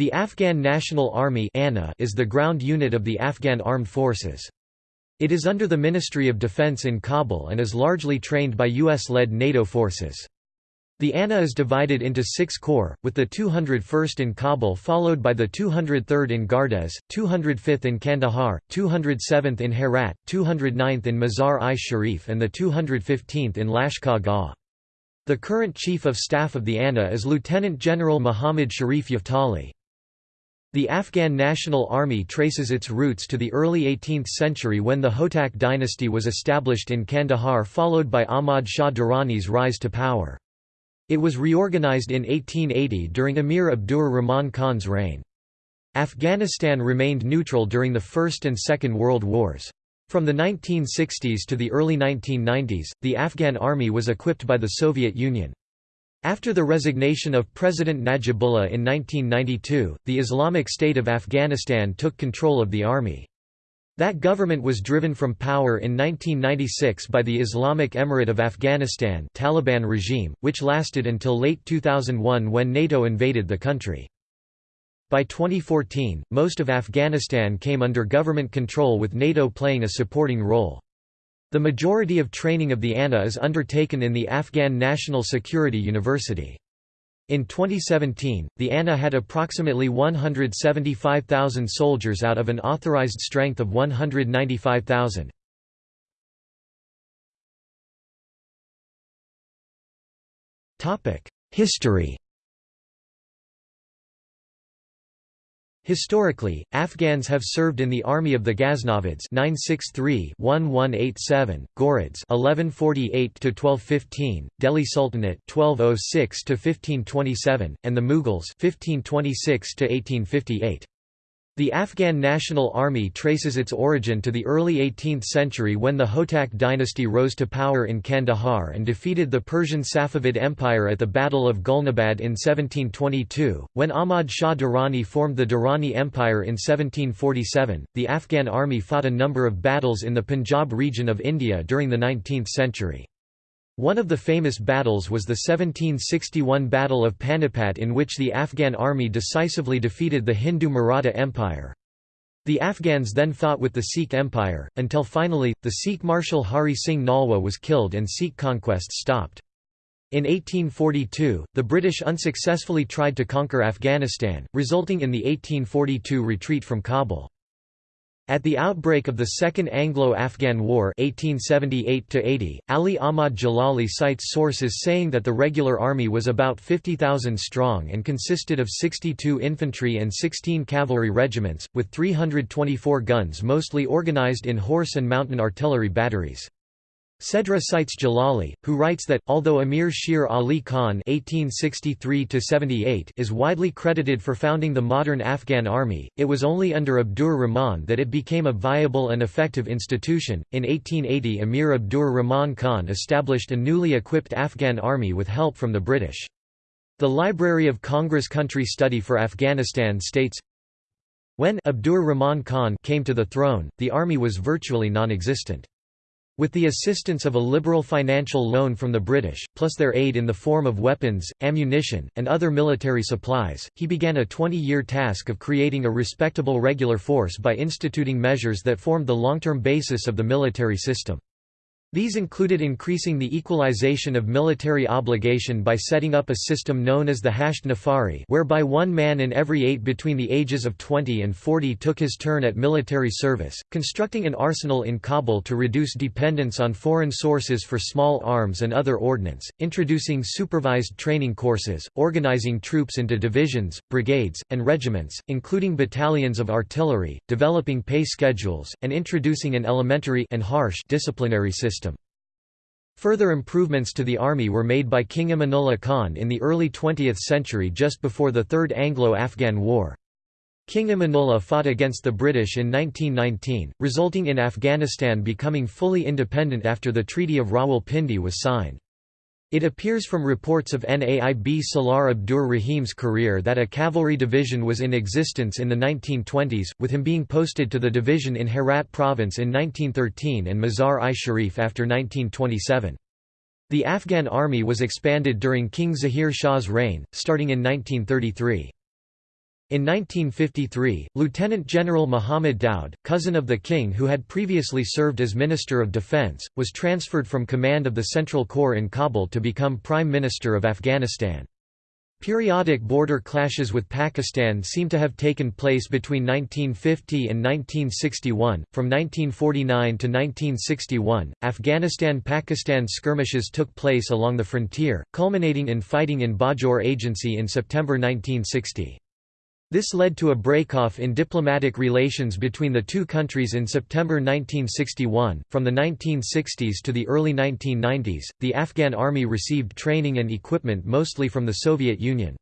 The Afghan National Army is the ground unit of the Afghan Armed Forces. It is under the Ministry of Defense in Kabul and is largely trained by US-led NATO forces. The ANA is divided into six corps, with the 201st in Kabul followed by the 203rd in Gardez, 205th in Kandahar, 207th in Herat, 209th in Mazar-i-Sharif and the 215th in Lashkar Gah. The current Chief of Staff of the ANA is Lieutenant General Muhammad Sharif Yaftali. The Afghan National Army traces its roots to the early 18th century when the Hotak dynasty was established in Kandahar followed by Ahmad Shah Durrani's rise to power. It was reorganized in 1880 during Emir Abdur Rahman Khan's reign. Afghanistan remained neutral during the First and Second World Wars. From the 1960s to the early 1990s, the Afghan army was equipped by the Soviet Union. After the resignation of President Najibullah in 1992, the Islamic State of Afghanistan took control of the army. That government was driven from power in 1996 by the Islamic Emirate of Afghanistan Taliban regime, which lasted until late 2001 when NATO invaded the country. By 2014, most of Afghanistan came under government control with NATO playing a supporting role. The majority of training of the ANA is undertaken in the Afghan National Security University. In 2017, the ANA had approximately 175,000 soldiers out of an authorized strength of 195,000. History Historically, Afghans have served in the army of the Ghaznavids 963-1187, Ghurids 1148-1215, Delhi Sultanate 1206-1527, and the Mughals 1526-1858. The Afghan National Army traces its origin to the early 18th century when the Hotak dynasty rose to power in Kandahar and defeated the Persian Safavid Empire at the Battle of Gulnabad in 1722. When Ahmad Shah Durrani formed the Durrani Empire in 1747, the Afghan army fought a number of battles in the Punjab region of India during the 19th century. One of the famous battles was the 1761 Battle of Panipat in which the Afghan army decisively defeated the Hindu Maratha Empire. The Afghans then fought with the Sikh Empire, until finally, the Sikh Marshal Hari Singh Nalwa was killed and Sikh conquests stopped. In 1842, the British unsuccessfully tried to conquer Afghanistan, resulting in the 1842 retreat from Kabul. At the outbreak of the Second Anglo-Afghan War 1878 Ali Ahmad Jalali cites sources saying that the regular army was about 50,000 strong and consisted of 62 infantry and 16 cavalry regiments, with 324 guns mostly organized in horse and mountain artillery batteries. Sedra cites Jalali, who writes that, although Amir Sher Ali Khan (1863–78) is widely credited for founding the modern Afghan army, it was only under Abdur Rahman that it became a viable and effective institution. In 1880, Amir Abdur Rahman Khan established a newly equipped Afghan army with help from the British. The Library of Congress Country Study for Afghanistan states. When Abdur Rahman Khan came to the throne, the army was virtually non-existent. With the assistance of a liberal financial loan from the British, plus their aid in the form of weapons, ammunition, and other military supplies, he began a 20-year task of creating a respectable regular force by instituting measures that formed the long-term basis of the military system. These included increasing the equalization of military obligation by setting up a system known as the Hasht Nafari whereby one man in every eight between the ages of 20 and 40 took his turn at military service, constructing an arsenal in Kabul to reduce dependence on foreign sources for small arms and other ordnance, introducing supervised training courses, organizing troops into divisions, brigades, and regiments, including battalions of artillery, developing pay schedules, and introducing an elementary and harsh disciplinary system. Further improvements to the army were made by King Amanullah Khan in the early 20th century just before the Third Anglo-Afghan War. King Amanullah fought against the British in 1919, resulting in Afghanistan becoming fully independent after the Treaty of Rawalpindi was signed. It appears from reports of Naib Salar Abdur Rahim's career that a cavalry division was in existence in the 1920s, with him being posted to the division in Herat province in 1913 and Mazar-i-Sharif after 1927. The Afghan army was expanded during King Zahir Shah's reign, starting in 1933. In 1953, Lieutenant General Muhammad Daoud, cousin of the king who had previously served as Minister of Defense, was transferred from command of the Central Corps in Kabul to become Prime Minister of Afghanistan. Periodic border clashes with Pakistan seem to have taken place between 1950 and 1961. From 1949 to 1961, Afghanistan Pakistan skirmishes took place along the frontier, culminating in fighting in Bajaur Agency in September 1960. This led to a breakoff in diplomatic relations between the two countries in September 1961. From the 1960s to the early 1990s, the Afghan army received training and equipment mostly from the Soviet Union.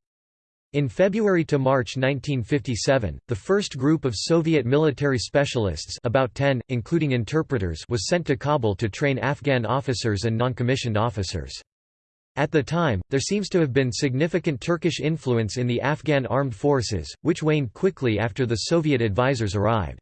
In February to March 1957, the first group of Soviet military specialists about 10, including interpreters was sent to Kabul to train Afghan officers and non-commissioned officers. At the time, there seems to have been significant Turkish influence in the Afghan armed forces, which waned quickly after the Soviet advisors arrived.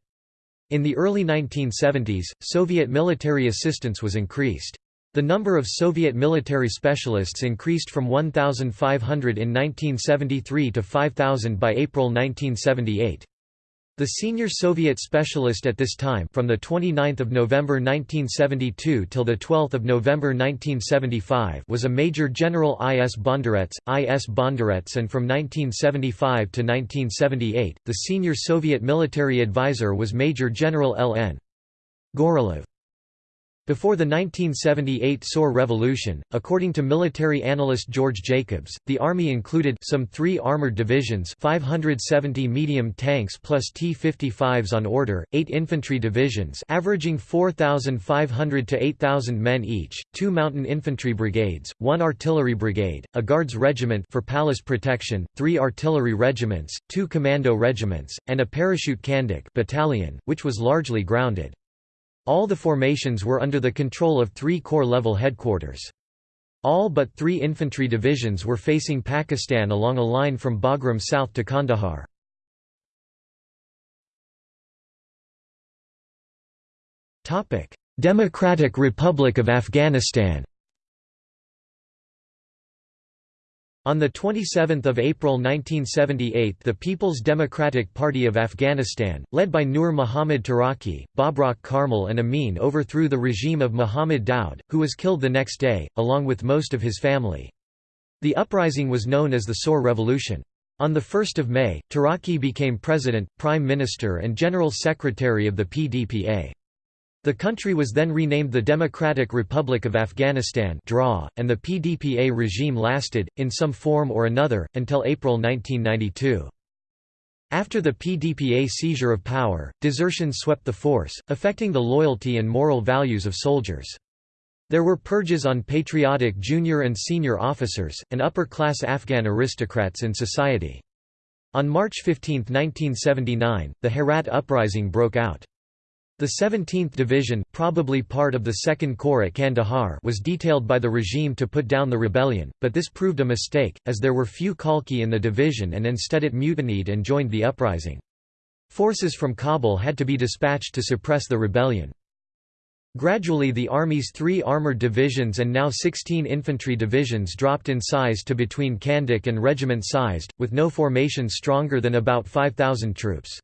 In the early 1970s, Soviet military assistance was increased. The number of Soviet military specialists increased from 1,500 in 1973 to 5,000 by April 1978. The senior Soviet specialist at this time from the 29th of November 1972 till the 12th of November 1975 was a Major General I. S. Bondarets, I. S. Bondarets and from 1975 to 1978, the senior Soviet military advisor was Major General L. N. Gorelov. Before the 1978 Saur Revolution, according to military analyst George Jacobs, the Army included some three armored divisions 570 medium tanks plus T-55s on order, eight infantry divisions averaging 4,500 to 8,000 men each, two mountain infantry brigades, one artillery brigade, a guards regiment for palace protection, three artillery regiments, two commando regiments, and a parachute kandak battalion, which was largely grounded. All the formations were under the control of three Corps-level headquarters. All but three infantry divisions were facing Pakistan along a line from Bagram south to Kandahar. Democratic Republic of Afghanistan On 27 April 1978 the People's Democratic Party of Afghanistan, led by Nur Muhammad Taraki, Babrak Karmal and Amin overthrew the regime of Muhammad Daoud, who was killed the next day, along with most of his family. The uprising was known as the Saur Revolution. On 1 May, Taraki became president, prime minister and general secretary of the PDPA. The country was then renamed the Democratic Republic of Afghanistan and the PDPA regime lasted, in some form or another, until April 1992. After the PDPA seizure of power, desertion swept the force, affecting the loyalty and moral values of soldiers. There were purges on patriotic junior and senior officers, and upper-class Afghan aristocrats in society. On March 15, 1979, the Herat Uprising broke out. The 17th Division, probably part of the Second Corps at Kandahar was detailed by the regime to put down the rebellion, but this proved a mistake, as there were few Khalqi in the division and instead it mutinied and joined the uprising. Forces from Kabul had to be dispatched to suppress the rebellion. Gradually the Army's three armoured divisions and now 16 infantry divisions dropped in size to between Kandak and regiment-sized, with no formation stronger than about 5,000 troops.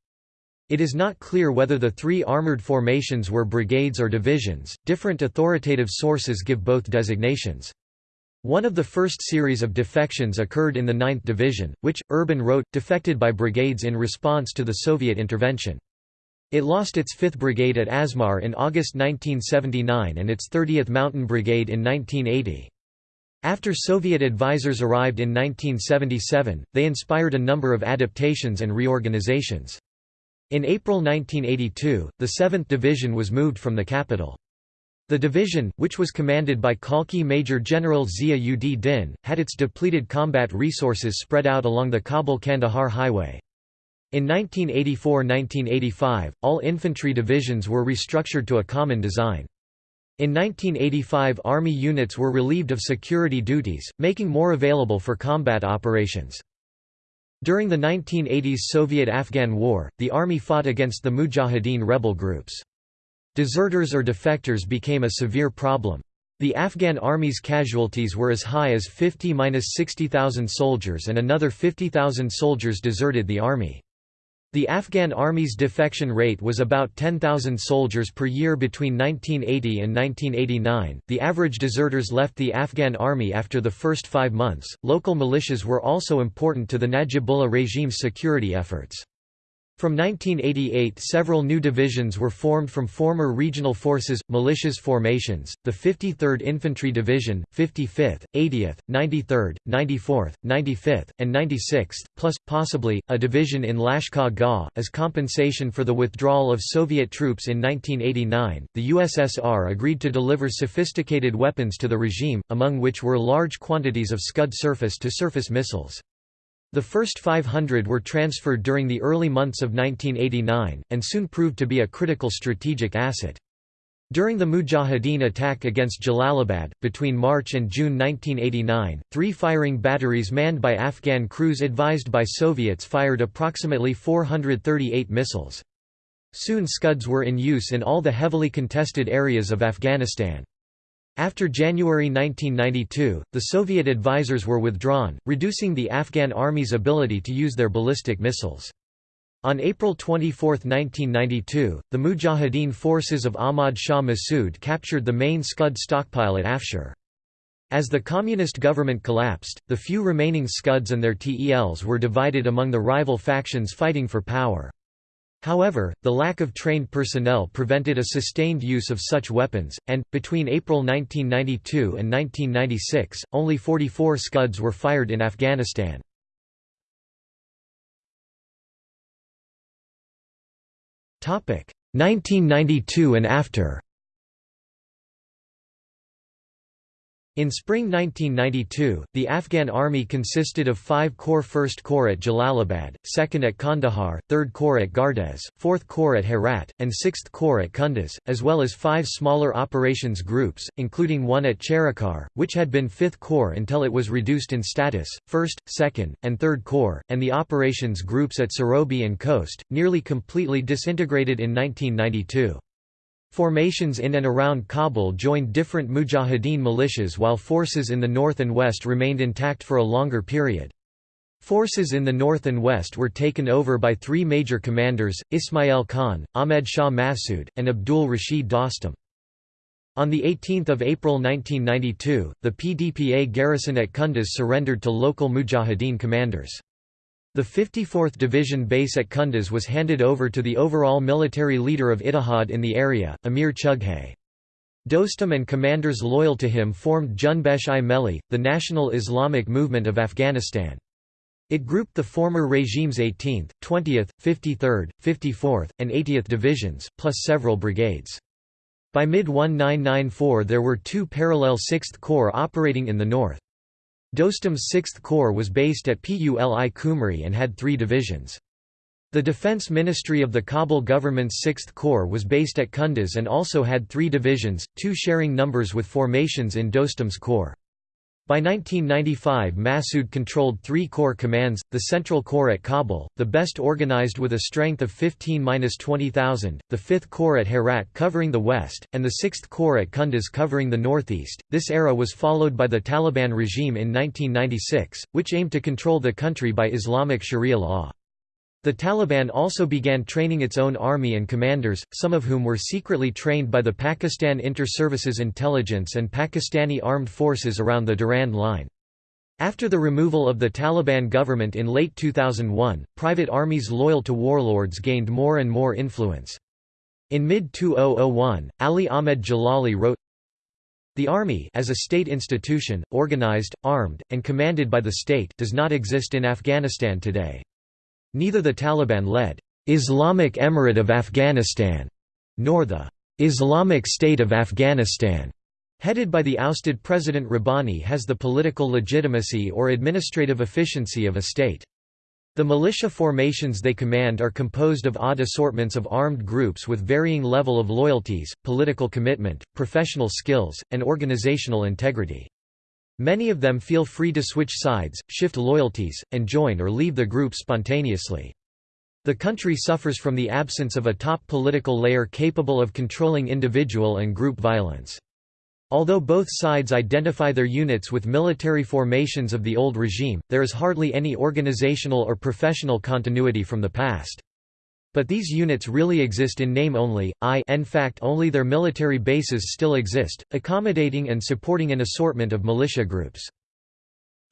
It is not clear whether the three armored formations were brigades or divisions, different authoritative sources give both designations. One of the first series of defections occurred in the 9th Division, which, Urban wrote, defected by brigades in response to the Soviet intervention. It lost its 5th Brigade at Asmar in August 1979 and its 30th Mountain Brigade in 1980. After Soviet advisors arrived in 1977, they inspired a number of adaptations and reorganizations. In April 1982, the 7th Division was moved from the capital. The division, which was commanded by Khalqi Major General Zia ud Din, had its depleted combat resources spread out along the Kabul-Kandahar highway. In 1984–1985, all infantry divisions were restructured to a common design. In 1985 Army units were relieved of security duties, making more available for combat operations. During the 1980s Soviet–Afghan War, the army fought against the Mujahideen rebel groups. Deserters or defectors became a severe problem. The Afghan army's casualties were as high as 50–60,000 soldiers and another 50,000 soldiers deserted the army. The Afghan Army's defection rate was about 10,000 soldiers per year between 1980 and 1989. The average deserters left the Afghan army after the first five months. Local militias were also important to the Najibullah regime's security efforts. From 1988 several new divisions were formed from former regional forces, militias formations, the 53rd Infantry Division, 55th, 80th, 93rd, 94th, 95th, and 96th, plus, possibly, a division in Lashkar Gah. As compensation for the withdrawal of Soviet troops in 1989, the USSR agreed to deliver sophisticated weapons to the regime, among which were large quantities of Scud surface-to-surface missiles. The first 500 were transferred during the early months of 1989, and soon proved to be a critical strategic asset. During the Mujahideen attack against Jalalabad, between March and June 1989, three firing batteries manned by Afghan crews advised by Soviets fired approximately 438 missiles. Soon Scuds were in use in all the heavily contested areas of Afghanistan. After January 1992, the Soviet advisors were withdrawn, reducing the Afghan army's ability to use their ballistic missiles. On April 24, 1992, the Mujahideen forces of Ahmad Shah Massoud captured the main Scud stockpile at Afshar. As the communist government collapsed, the few remaining Scuds and their TELs were divided among the rival factions fighting for power. However, the lack of trained personnel prevented a sustained use of such weapons, and, between April 1992 and 1996, only 44 Scuds were fired in Afghanistan. Topic 1992 and after. In spring 1992, the Afghan army consisted of 5 Corps 1st Corps at Jalalabad, 2nd at Kandahar, 3rd Corps at Gardez, 4th Corps at Herat, and 6th Corps at Kunduz, as well as five smaller operations groups, including one at Charikar, which had been 5th Corps until it was reduced in status, 1st, 2nd, and 3rd Corps, and the operations groups at Sarobi and Khost, nearly completely disintegrated in 1992. Formations in and around Kabul joined different mujahideen militias while forces in the north and west remained intact for a longer period. Forces in the north and west were taken over by three major commanders, Ismail Khan, Ahmed Shah Massoud, and Abdul Rashid Dostum. On 18 April 1992, the PDPA garrison at Kunduz surrendered to local mujahideen commanders. The 54th Division base at Kunduz was handed over to the overall military leader of Ittihad in the area, Amir Chughay. Dostum and commanders loyal to him formed Junbesh-i Melli, the National Islamic Movement of Afghanistan. It grouped the former regime's 18th, 20th, 53rd, 54th, and 80th divisions, plus several brigades. By mid-1994 there were two parallel 6th Corps operating in the north. Dostum's 6th Corps was based at Puli Khumri and had three divisions. The Defense Ministry of the Kabul government's 6th Corps was based at Kunduz and also had three divisions, two sharing numbers with formations in Dostum's Corps. By 1995 Massoud controlled three corps commands, the Central Corps at Kabul, the best organized with a strength of 15–20,000, the 5th Corps at Herat covering the west, and the 6th Corps at Kunduz covering the northeast. This era was followed by the Taliban regime in 1996, which aimed to control the country by Islamic Sharia law. The Taliban also began training its own army and commanders, some of whom were secretly trained by the Pakistan Inter-Services Intelligence and Pakistani Armed Forces around the Durand Line. After the removal of the Taliban government in late 2001, private armies loyal to warlords gained more and more influence. In mid-2001, Ali Ahmed Jalali wrote, The army as a state institution, organized, armed, and commanded by the state does not exist in Afghanistan today. Neither the Taliban-led Islamic Emirate of Afghanistan nor the Islamic State of Afghanistan headed by the ousted President Rabbani has the political legitimacy or administrative efficiency of a state. The militia formations they command are composed of odd assortments of armed groups with varying level of loyalties, political commitment, professional skills, and organizational integrity. Many of them feel free to switch sides, shift loyalties, and join or leave the group spontaneously. The country suffers from the absence of a top political layer capable of controlling individual and group violence. Although both sides identify their units with military formations of the old regime, there is hardly any organizational or professional continuity from the past. But these units really exist in name only, i in fact only their military bases still exist, accommodating and supporting an assortment of militia groups.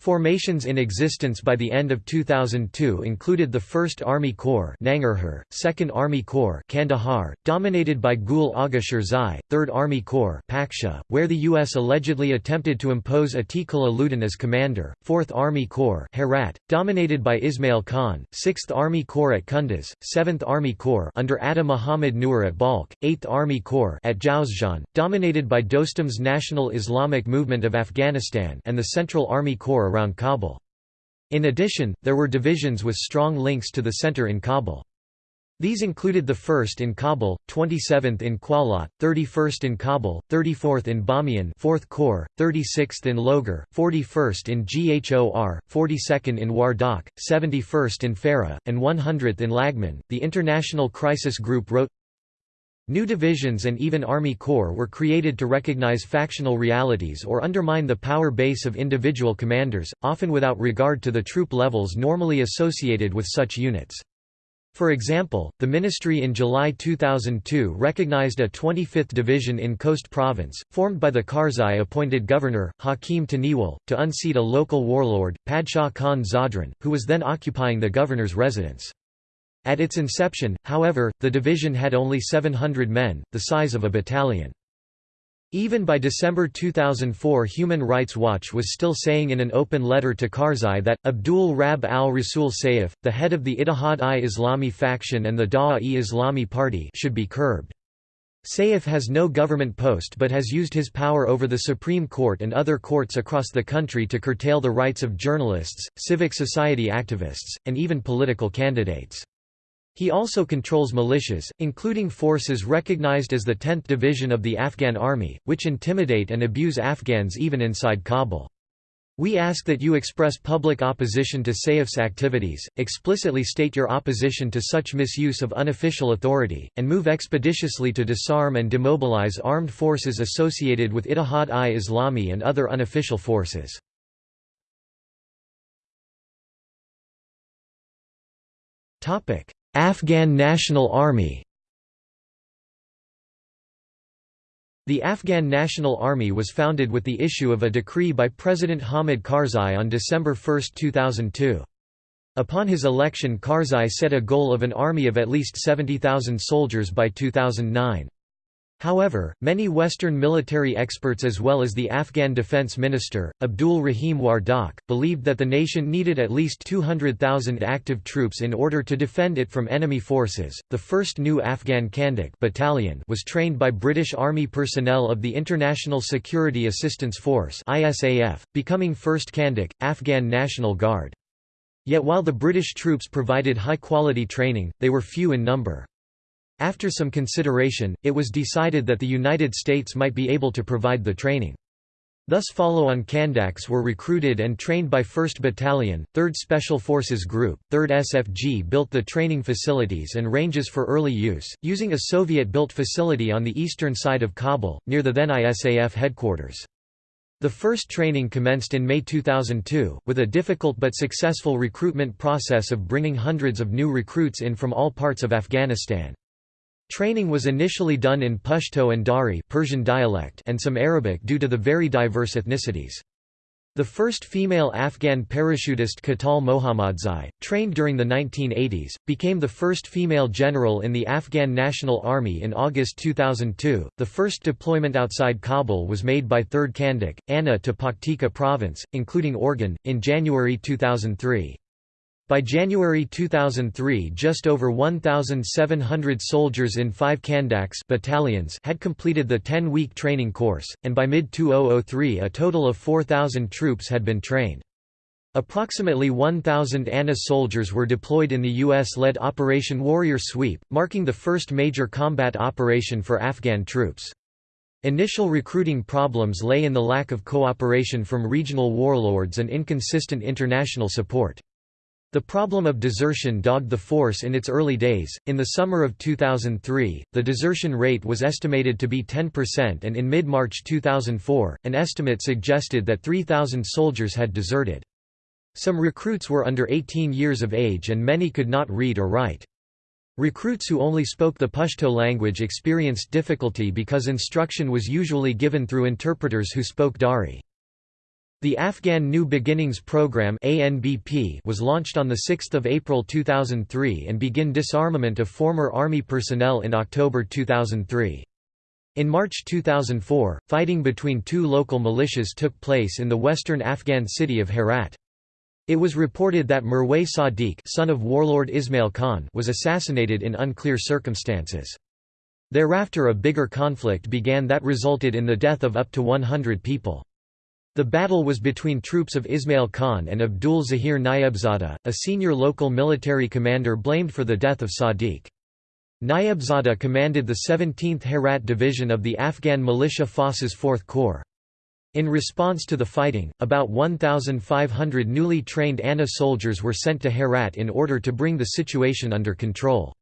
Formations in existence by the end of 2002 included the 1st Army Corps Nangarhar, 2nd Army Corps Kandahar, dominated by Gul Agha Shirzai, 3rd Army Corps Paksha, where the U.S. allegedly attempted to impose Atiqullah Ludin as commander, 4th Army Corps Herat, dominated by Ismail Khan, 6th Army Corps at Kunduz, 7th Army Corps under Atta Muhammad Nur at Balkh, 8th Army Corps at Jowzjan, dominated by Dostum's National Islamic Movement of Afghanistan and the Central Army Corps around Kabul. In addition, there were divisions with strong links to the center in Kabul. These included the 1st in Kabul, 27th in Qalat, 31st in Kabul, 34th in Bamiyan 4th Corps, 36th in Logar, 41st in Ghor, 42nd in Wardak, 71st in Farah, and 100th in Laghman. The International Crisis Group wrote New divisions and even Army Corps were created to recognize factional realities or undermine the power base of individual commanders, often without regard to the troop levels normally associated with such units. For example, the ministry in July 2002 recognized a 25th division in Khost province, formed by the Karzai-appointed governor, Hakim Taniwal, to unseat a local warlord, Padshah Khan Zadran, who was then occupying the governor's residence. At its inception, however, the division had only 700 men, the size of a battalion. Even by December 2004 Human Rights Watch was still saying in an open letter to Karzai that, Abdul Rab al-Rasul Saif, the head of the Ittihad-i-Islami faction and the Da'a-i-Islami party should be curbed. Saif has no government post but has used his power over the Supreme Court and other courts across the country to curtail the rights of journalists, civic society activists, and even political candidates. He also controls militias, including forces recognized as the 10th Division of the Afghan Army, which intimidate and abuse Afghans even inside Kabul. We ask that you express public opposition to Saif's activities, explicitly state your opposition to such misuse of unofficial authority, and move expeditiously to disarm and demobilize armed forces associated with Ittihad-i-Islami and other unofficial forces. Afghan National Army The Afghan National Army was founded with the issue of a decree by President Hamid Karzai on December 1, 2002. Upon his election Karzai set a goal of an army of at least 70,000 soldiers by 2009. However, many Western military experts as well as the Afghan defense minister, Abdul Rahim Wardak, believed that the nation needed at least 200,000 active troops in order to defend it from enemy forces. The first new Afghan Kandak battalion was trained by British Army personnel of the International Security Assistance Force (ISAF), becoming 1st Kandak, Afghan National Guard. Yet while the British troops provided high-quality training, they were few in number. After some consideration, it was decided that the United States might be able to provide the training. Thus follow-on Kandaks were recruited and trained by 1st Battalion, 3rd Special Forces Group, 3rd SFG built the training facilities and ranges for early use, using a Soviet-built facility on the eastern side of Kabul, near the then ISAF headquarters. The first training commenced in May 2002, with a difficult but successful recruitment process of bringing hundreds of new recruits in from all parts of Afghanistan. Training was initially done in Pashto and Dari Persian dialect and some Arabic due to the very diverse ethnicities. The first female Afghan parachutist Katal Mohammadzai, trained during the 1980s, became the first female general in the Afghan National Army in August 2002. The first deployment outside Kabul was made by 3rd Kandak, Anna to Paktika province, including Orgun, in January 2003. By January 2003 just over 1,700 soldiers in five Kandaks battalions had completed the 10-week training course, and by mid-2003 a total of 4,000 troops had been trained. Approximately 1,000 ANA soldiers were deployed in the U.S.-led Operation Warrior Sweep, marking the first major combat operation for Afghan troops. Initial recruiting problems lay in the lack of cooperation from regional warlords and inconsistent international support. The problem of desertion dogged the force in its early days. In the summer of 2003, the desertion rate was estimated to be 10%, and in mid March 2004, an estimate suggested that 3,000 soldiers had deserted. Some recruits were under 18 years of age and many could not read or write. Recruits who only spoke the Pashto language experienced difficulty because instruction was usually given through interpreters who spoke Dari. The Afghan New Beginnings Program was launched on 6 April 2003 and began disarmament of former army personnel in October 2003. In March 2004, fighting between two local militias took place in the western Afghan city of Herat. It was reported that Mirwais Sadiq son of warlord Ismail Khan was assassinated in unclear circumstances. Thereafter a bigger conflict began that resulted in the death of up to 100 people. The battle was between troops of Ismail Khan and Abdul Zahir Nayebzada, a senior local military commander blamed for the death of Sadiq. Nayebzada commanded the 17th Herat Division of the Afghan militia Forces 4th Corps. In response to the fighting, about 1,500 newly trained ANA soldiers were sent to Herat in order to bring the situation under control.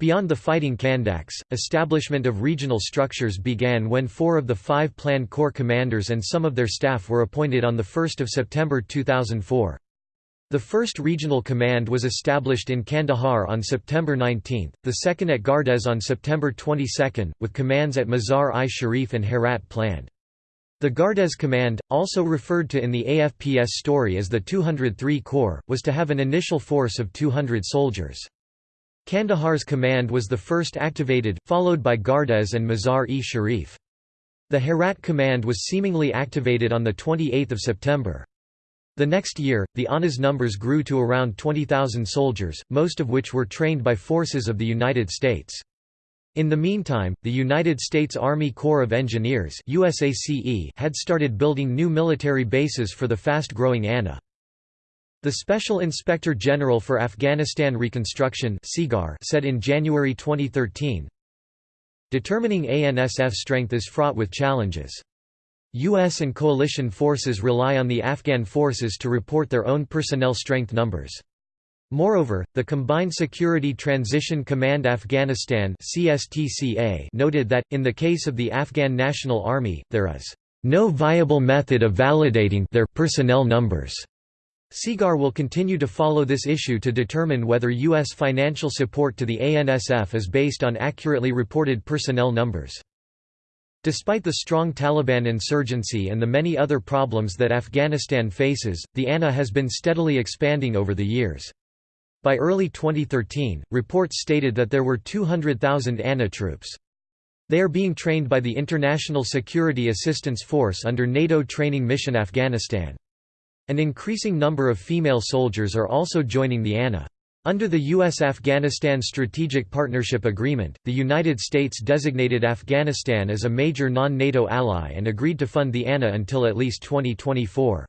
Beyond the fighting Kandaks, establishment of regional structures began when four of the five planned corps commanders and some of their staff were appointed on 1 September 2004. The first regional command was established in Kandahar on September 19, the second at Gardez on September 22, with commands at Mazar-i-Sharif and Herat planned. The Gardez Command, also referred to in the AFPS story as the 203 Corps, was to have an initial force of 200 soldiers. Kandahar's command was the first activated, followed by Gardez and Mazar-e-Sharif. The Herat command was seemingly activated on 28 September. The next year, the ANA's numbers grew to around 20,000 soldiers, most of which were trained by forces of the United States. In the meantime, the United States Army Corps of Engineers had started building new military bases for the fast-growing ANA. The Special Inspector General for Afghanistan Reconstruction said in January 2013, Determining ANSF strength is fraught with challenges. U.S. and coalition forces rely on the Afghan forces to report their own personnel strength numbers. Moreover, the Combined Security Transition Command Afghanistan noted that, in the case of the Afghan National Army, there is no viable method of validating their personnel numbers. SIGAR will continue to follow this issue to determine whether U.S. financial support to the ANSF is based on accurately reported personnel numbers. Despite the strong Taliban insurgency and the many other problems that Afghanistan faces, the ANA has been steadily expanding over the years. By early 2013, reports stated that there were 200,000 ANA troops. They are being trained by the International Security Assistance Force under NATO Training Mission Afghanistan. An increasing number of female soldiers are also joining the ANA. Under the U.S.-Afghanistan Strategic Partnership Agreement, the United States designated Afghanistan as a major non-NATO ally and agreed to fund the ANA until at least 2024.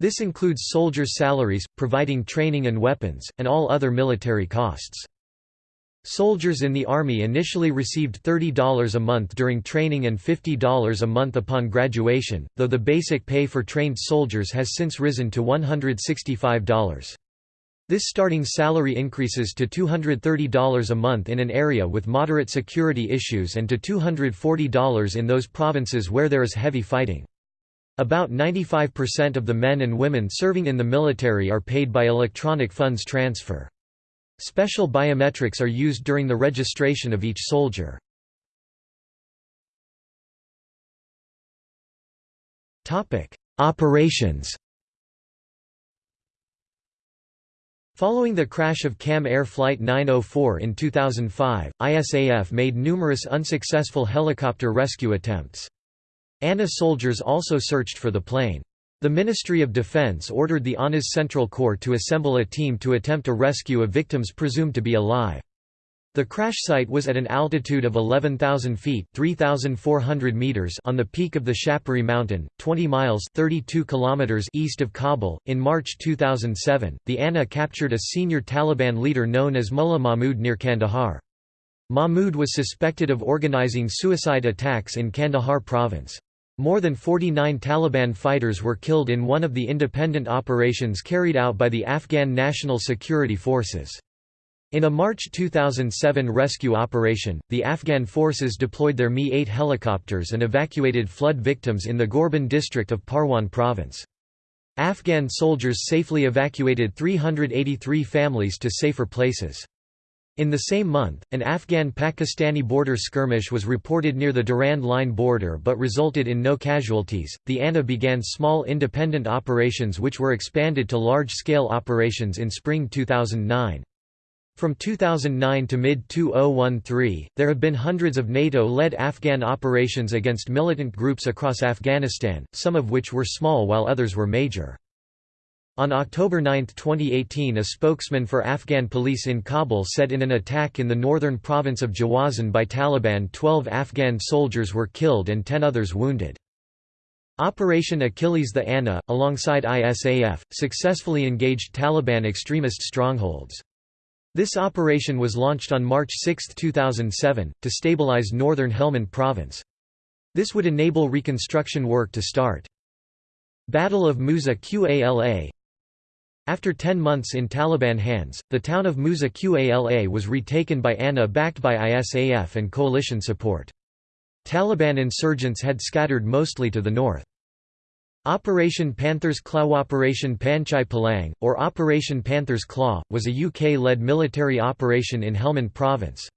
This includes soldiers' salaries, providing training and weapons, and all other military costs. Soldiers in the Army initially received $30 a month during training and $50 a month upon graduation, though the basic pay for trained soldiers has since risen to $165. This starting salary increases to $230 a month in an area with moderate security issues and to $240 in those provinces where there is heavy fighting. About 95% of the men and women serving in the military are paid by electronic funds transfer. Special biometrics are used during the registration of each soldier. Operations Following the crash of Kam Air Flight 904 in 2005, ISAF made numerous unsuccessful helicopter rescue attempts. ANA soldiers also searched for the plane. The Ministry of Defense ordered the ANA's Central Corps to assemble a team to attempt a rescue of victims presumed to be alive. The crash site was at an altitude of 11,000 feet (3,400 meters) on the peak of the Shapuri Mountain, 20 miles (32 kilometers) east of Kabul. In March 2007, the ANA captured a senior Taliban leader known as Mullah Mahmud near Kandahar. Mahmud was suspected of organizing suicide attacks in Kandahar province. More than 49 Taliban fighters were killed in one of the independent operations carried out by the Afghan National Security Forces. In a March 2007 rescue operation, the Afghan forces deployed their Mi-8 helicopters and evacuated flood victims in the Gorban district of Parwan province. Afghan soldiers safely evacuated 383 families to safer places. In the same month, an Afghan-Pakistani border skirmish was reported near the Durand Line border but resulted in no casualties. The ANA began small independent operations which were expanded to large-scale operations in spring 2009. From 2009 to mid-2013, there have been hundreds of NATO-led Afghan operations against militant groups across Afghanistan, some of which were small while others were major. On October 9, 2018 a spokesman for Afghan police in Kabul said in an attack in the northern province of Jowzjan by Taliban 12 Afghan soldiers were killed and 10 others wounded. Operation Achilles the ANA, alongside ISAF, successfully engaged Taliban extremist strongholds. This operation was launched on March 6, 2007, to stabilize northern Helmand province. This would enable reconstruction work to start. Battle of Musa Qala after 10 months in Taliban hands, the town of Musa Qala was retaken by ANA backed by ISAF and coalition support. Taliban insurgents had scattered mostly to the north. Operation Panther's Claw Operation Panchai Palang, or Operation Panther's Claw, was a UK-led military operation in Helmand province.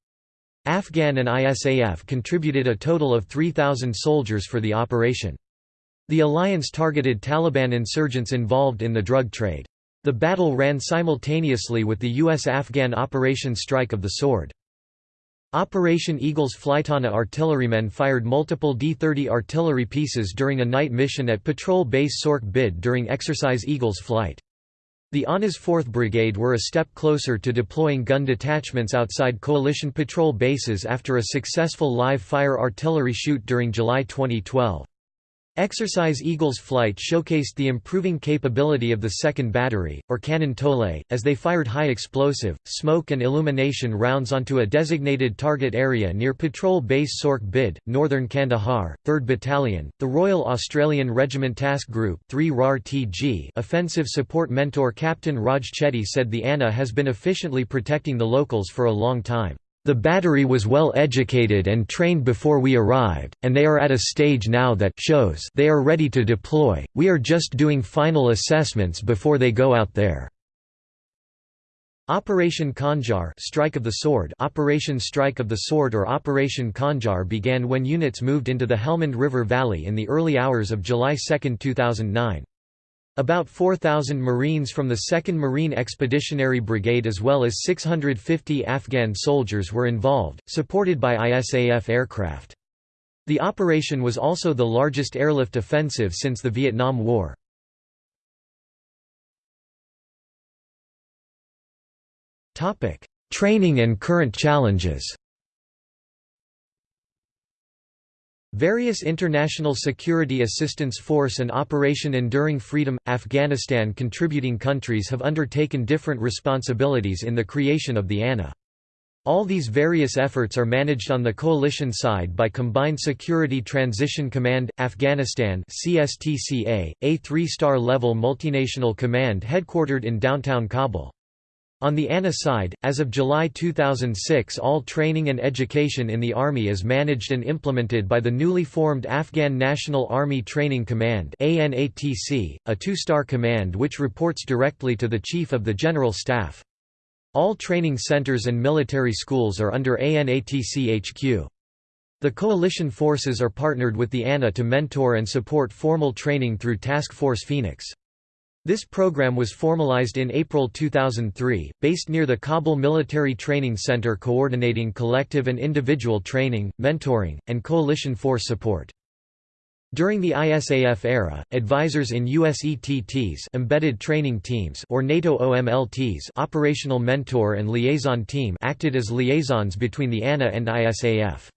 Afghan and ISAF contributed a total of 3,000 soldiers for the operation. The alliance targeted Taliban insurgents involved in the drug trade. The battle ran simultaneously with the U.S.-Afghan Operation Strike of the Sword. Operation Eagle's Flight ANA artillerymen fired multiple D-30 artillery pieces during a night mission at Patrol Base Sorkh Bid during Exercise Eagle's flight. The ANA's 4th Brigade were a step closer to deploying gun detachments outside coalition patrol bases after a successful live-fire artillery shoot during July 2012. Exercise Eagle's flight showcased the improving capability of the second battery, or Cannon Tole, as they fired high explosive, smoke and illumination rounds onto a designated target area near Patrol Base Sorkh Bid, northern Kandahar, 3rd Battalion, the Royal Australian Regiment Task Group 3 RAR-TG Offensive Support Mentor Captain Raj Chetty said the ANA has been efficiently protecting the locals for a long time. The battery was well educated and trained before we arrived, and they are at a stage now that shows they are ready to deploy. We are just doing final assessments before they go out there. Operation Khanjar Strike of the Sword Operation Strike of the Sword or Operation Khanjar began when units moved into the Helmand River Valley in the early hours of July 2, 2009. About 4,000 Marines from the 2nd Marine Expeditionary Brigade as well as 650 Afghan soldiers were involved, supported by ISAF aircraft. The operation was also the largest airlift offensive since the Vietnam War. Training and current challenges Various International Security Assistance Force and Operation Enduring Freedom – Afghanistan contributing countries have undertaken different responsibilities in the creation of the ANA. All these various efforts are managed on the coalition side by Combined Security Transition Command, Afghanistan CSTCA, a three-star level multinational command headquartered in downtown Kabul. On the ANA side, as of July 2006 all training and education in the Army is managed and implemented by the newly formed Afghan National Army Training Command a two-star command which reports directly to the Chief of the General Staff. All training centers and military schools are under ANATC HQ. The coalition forces are partnered with the ANA to mentor and support formal training through Task Force Phoenix. This program was formalized in April 2003, based near the Kabul Military Training Center coordinating collective and individual training, mentoring, and coalition force support. During the ISAF era, advisors in USETTs embedded training teams or NATO OMLTs operational mentor and liaison team acted as liaisons between the ANA and ISAF.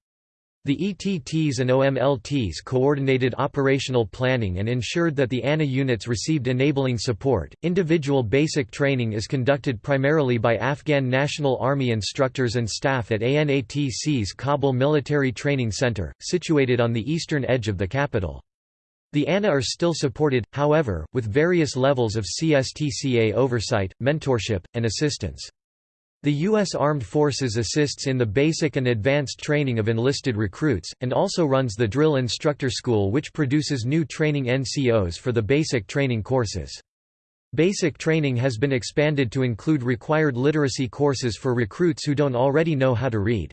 The ETTs and OMLTs coordinated operational planning and ensured that the ANA units received enabling support. Individual basic training is conducted primarily by Afghan National Army instructors and staff at ANATC's Kabul Military Training Center, situated on the eastern edge of the capital. The ANA are still supported, however, with various levels of CSTCA oversight, mentorship, and assistance. The U.S. Armed Forces assists in the basic and advanced training of enlisted recruits, and also runs the Drill Instructor School which produces new training NCOs for the basic training courses. Basic training has been expanded to include required literacy courses for recruits who don't already know how to read.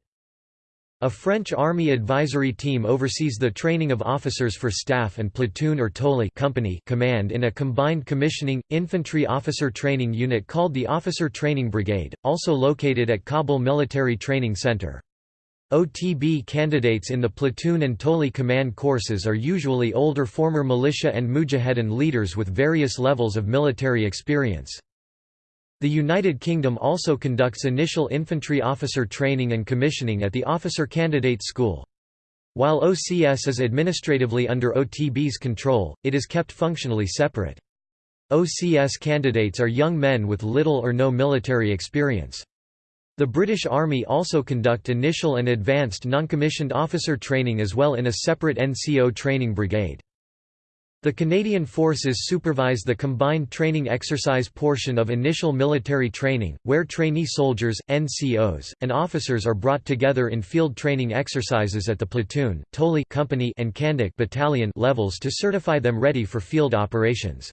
A French Army advisory team oversees the training of officers for staff and platoon or tole company command in a combined commissioning, infantry officer training unit called the Officer Training Brigade, also located at Kabul Military Training Center. OTB candidates in the platoon and tole command courses are usually older former militia and mujahedin leaders with various levels of military experience. The United Kingdom also conducts initial infantry officer training and commissioning at the Officer Candidate School. While OCS is administratively under OTB's control, it is kept functionally separate. OCS candidates are young men with little or no military experience. The British Army also conduct initial and advanced non-commissioned officer training as well in a separate NCO training brigade. The Canadian Forces supervise the combined training exercise portion of initial military training, where trainee soldiers, NCOs, and officers are brought together in field training exercises at the platoon, tole company and Kandak battalion levels to certify them ready for field operations.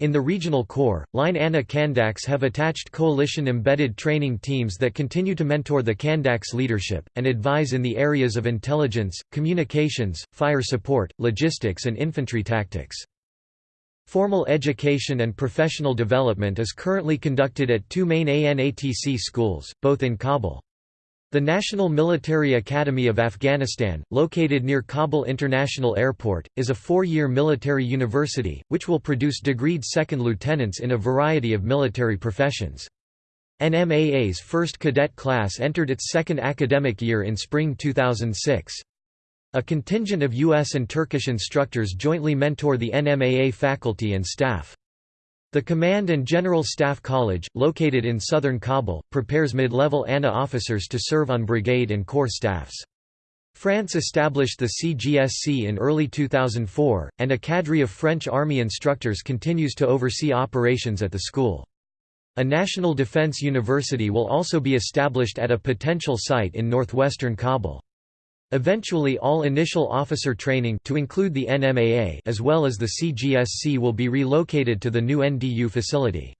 In the Regional Corps, Line ANA Kandaks have attached coalition-embedded training teams that continue to mentor the Kandaks leadership, and advise in the areas of intelligence, communications, fire support, logistics and infantry tactics. Formal education and professional development is currently conducted at two main ANATC schools, both in Kabul. The National Military Academy of Afghanistan, located near Kabul International Airport, is a four-year military university, which will produce degreed second lieutenants in a variety of military professions. NMAA's first cadet class entered its second academic year in spring 2006. A contingent of U.S. and Turkish instructors jointly mentor the NMAA faculty and staff. The Command and General Staff College, located in southern Kabul, prepares mid-level ANA officers to serve on brigade and corps staffs. France established the CGSC in early 2004, and a cadre of French Army instructors continues to oversee operations at the school. A national defense university will also be established at a potential site in northwestern Kabul. Eventually all initial officer training to include the NMAA as well as the CGSC will be relocated to the new NDU facility.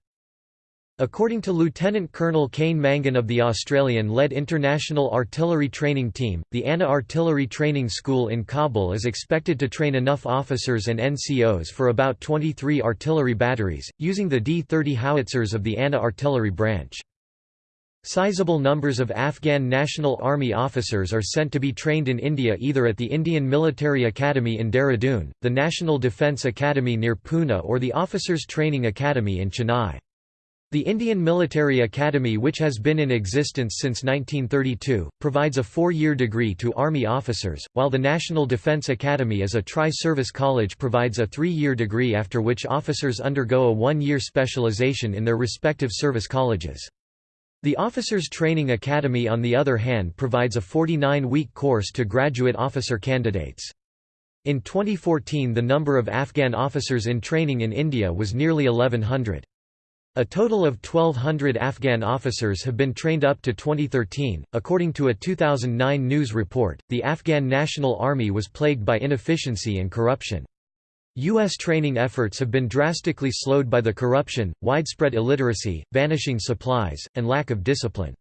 According to Lieutenant Colonel Kane Mangan of the Australian-led International Artillery Training Team, the ANA Artillery Training School in Kabul is expected to train enough officers and NCOs for about 23 artillery batteries, using the D-30 howitzers of the ANA artillery branch. Sizable numbers of Afghan National Army officers are sent to be trained in India either at the Indian Military Academy in Dehradun, the National Defence Academy near Pune or the Officers Training Academy in Chennai. The Indian Military Academy which has been in existence since 1932, provides a four-year degree to Army officers, while the National Defence Academy as a tri-service college provides a three-year degree after which officers undergo a one-year specialization in their respective service colleges. The Officers Training Academy on the other hand provides a 49-week course to graduate officer candidates. In 2014 the number of Afghan officers in training in India was nearly 1100. A total of 1,200 Afghan officers have been trained up to 2013. According to a 2009 news report, the Afghan National Army was plagued by inefficiency and corruption. U.S. training efforts have been drastically slowed by the corruption, widespread illiteracy, vanishing supplies, and lack of discipline.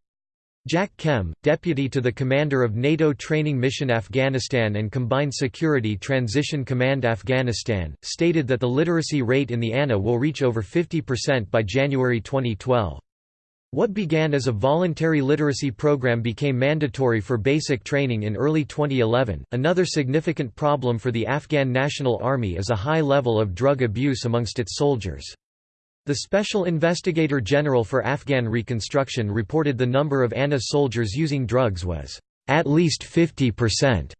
Jack Kem, deputy to the commander of NATO Training Mission Afghanistan and Combined Security Transition Command Afghanistan, stated that the literacy rate in the ANA will reach over 50% by January 2012. What began as a voluntary literacy program became mandatory for basic training in early 2011. Another significant problem for the Afghan National Army is a high level of drug abuse amongst its soldiers. The Special Investigator General for Afghan Reconstruction reported the number of ANA soldiers using drugs was at least 50%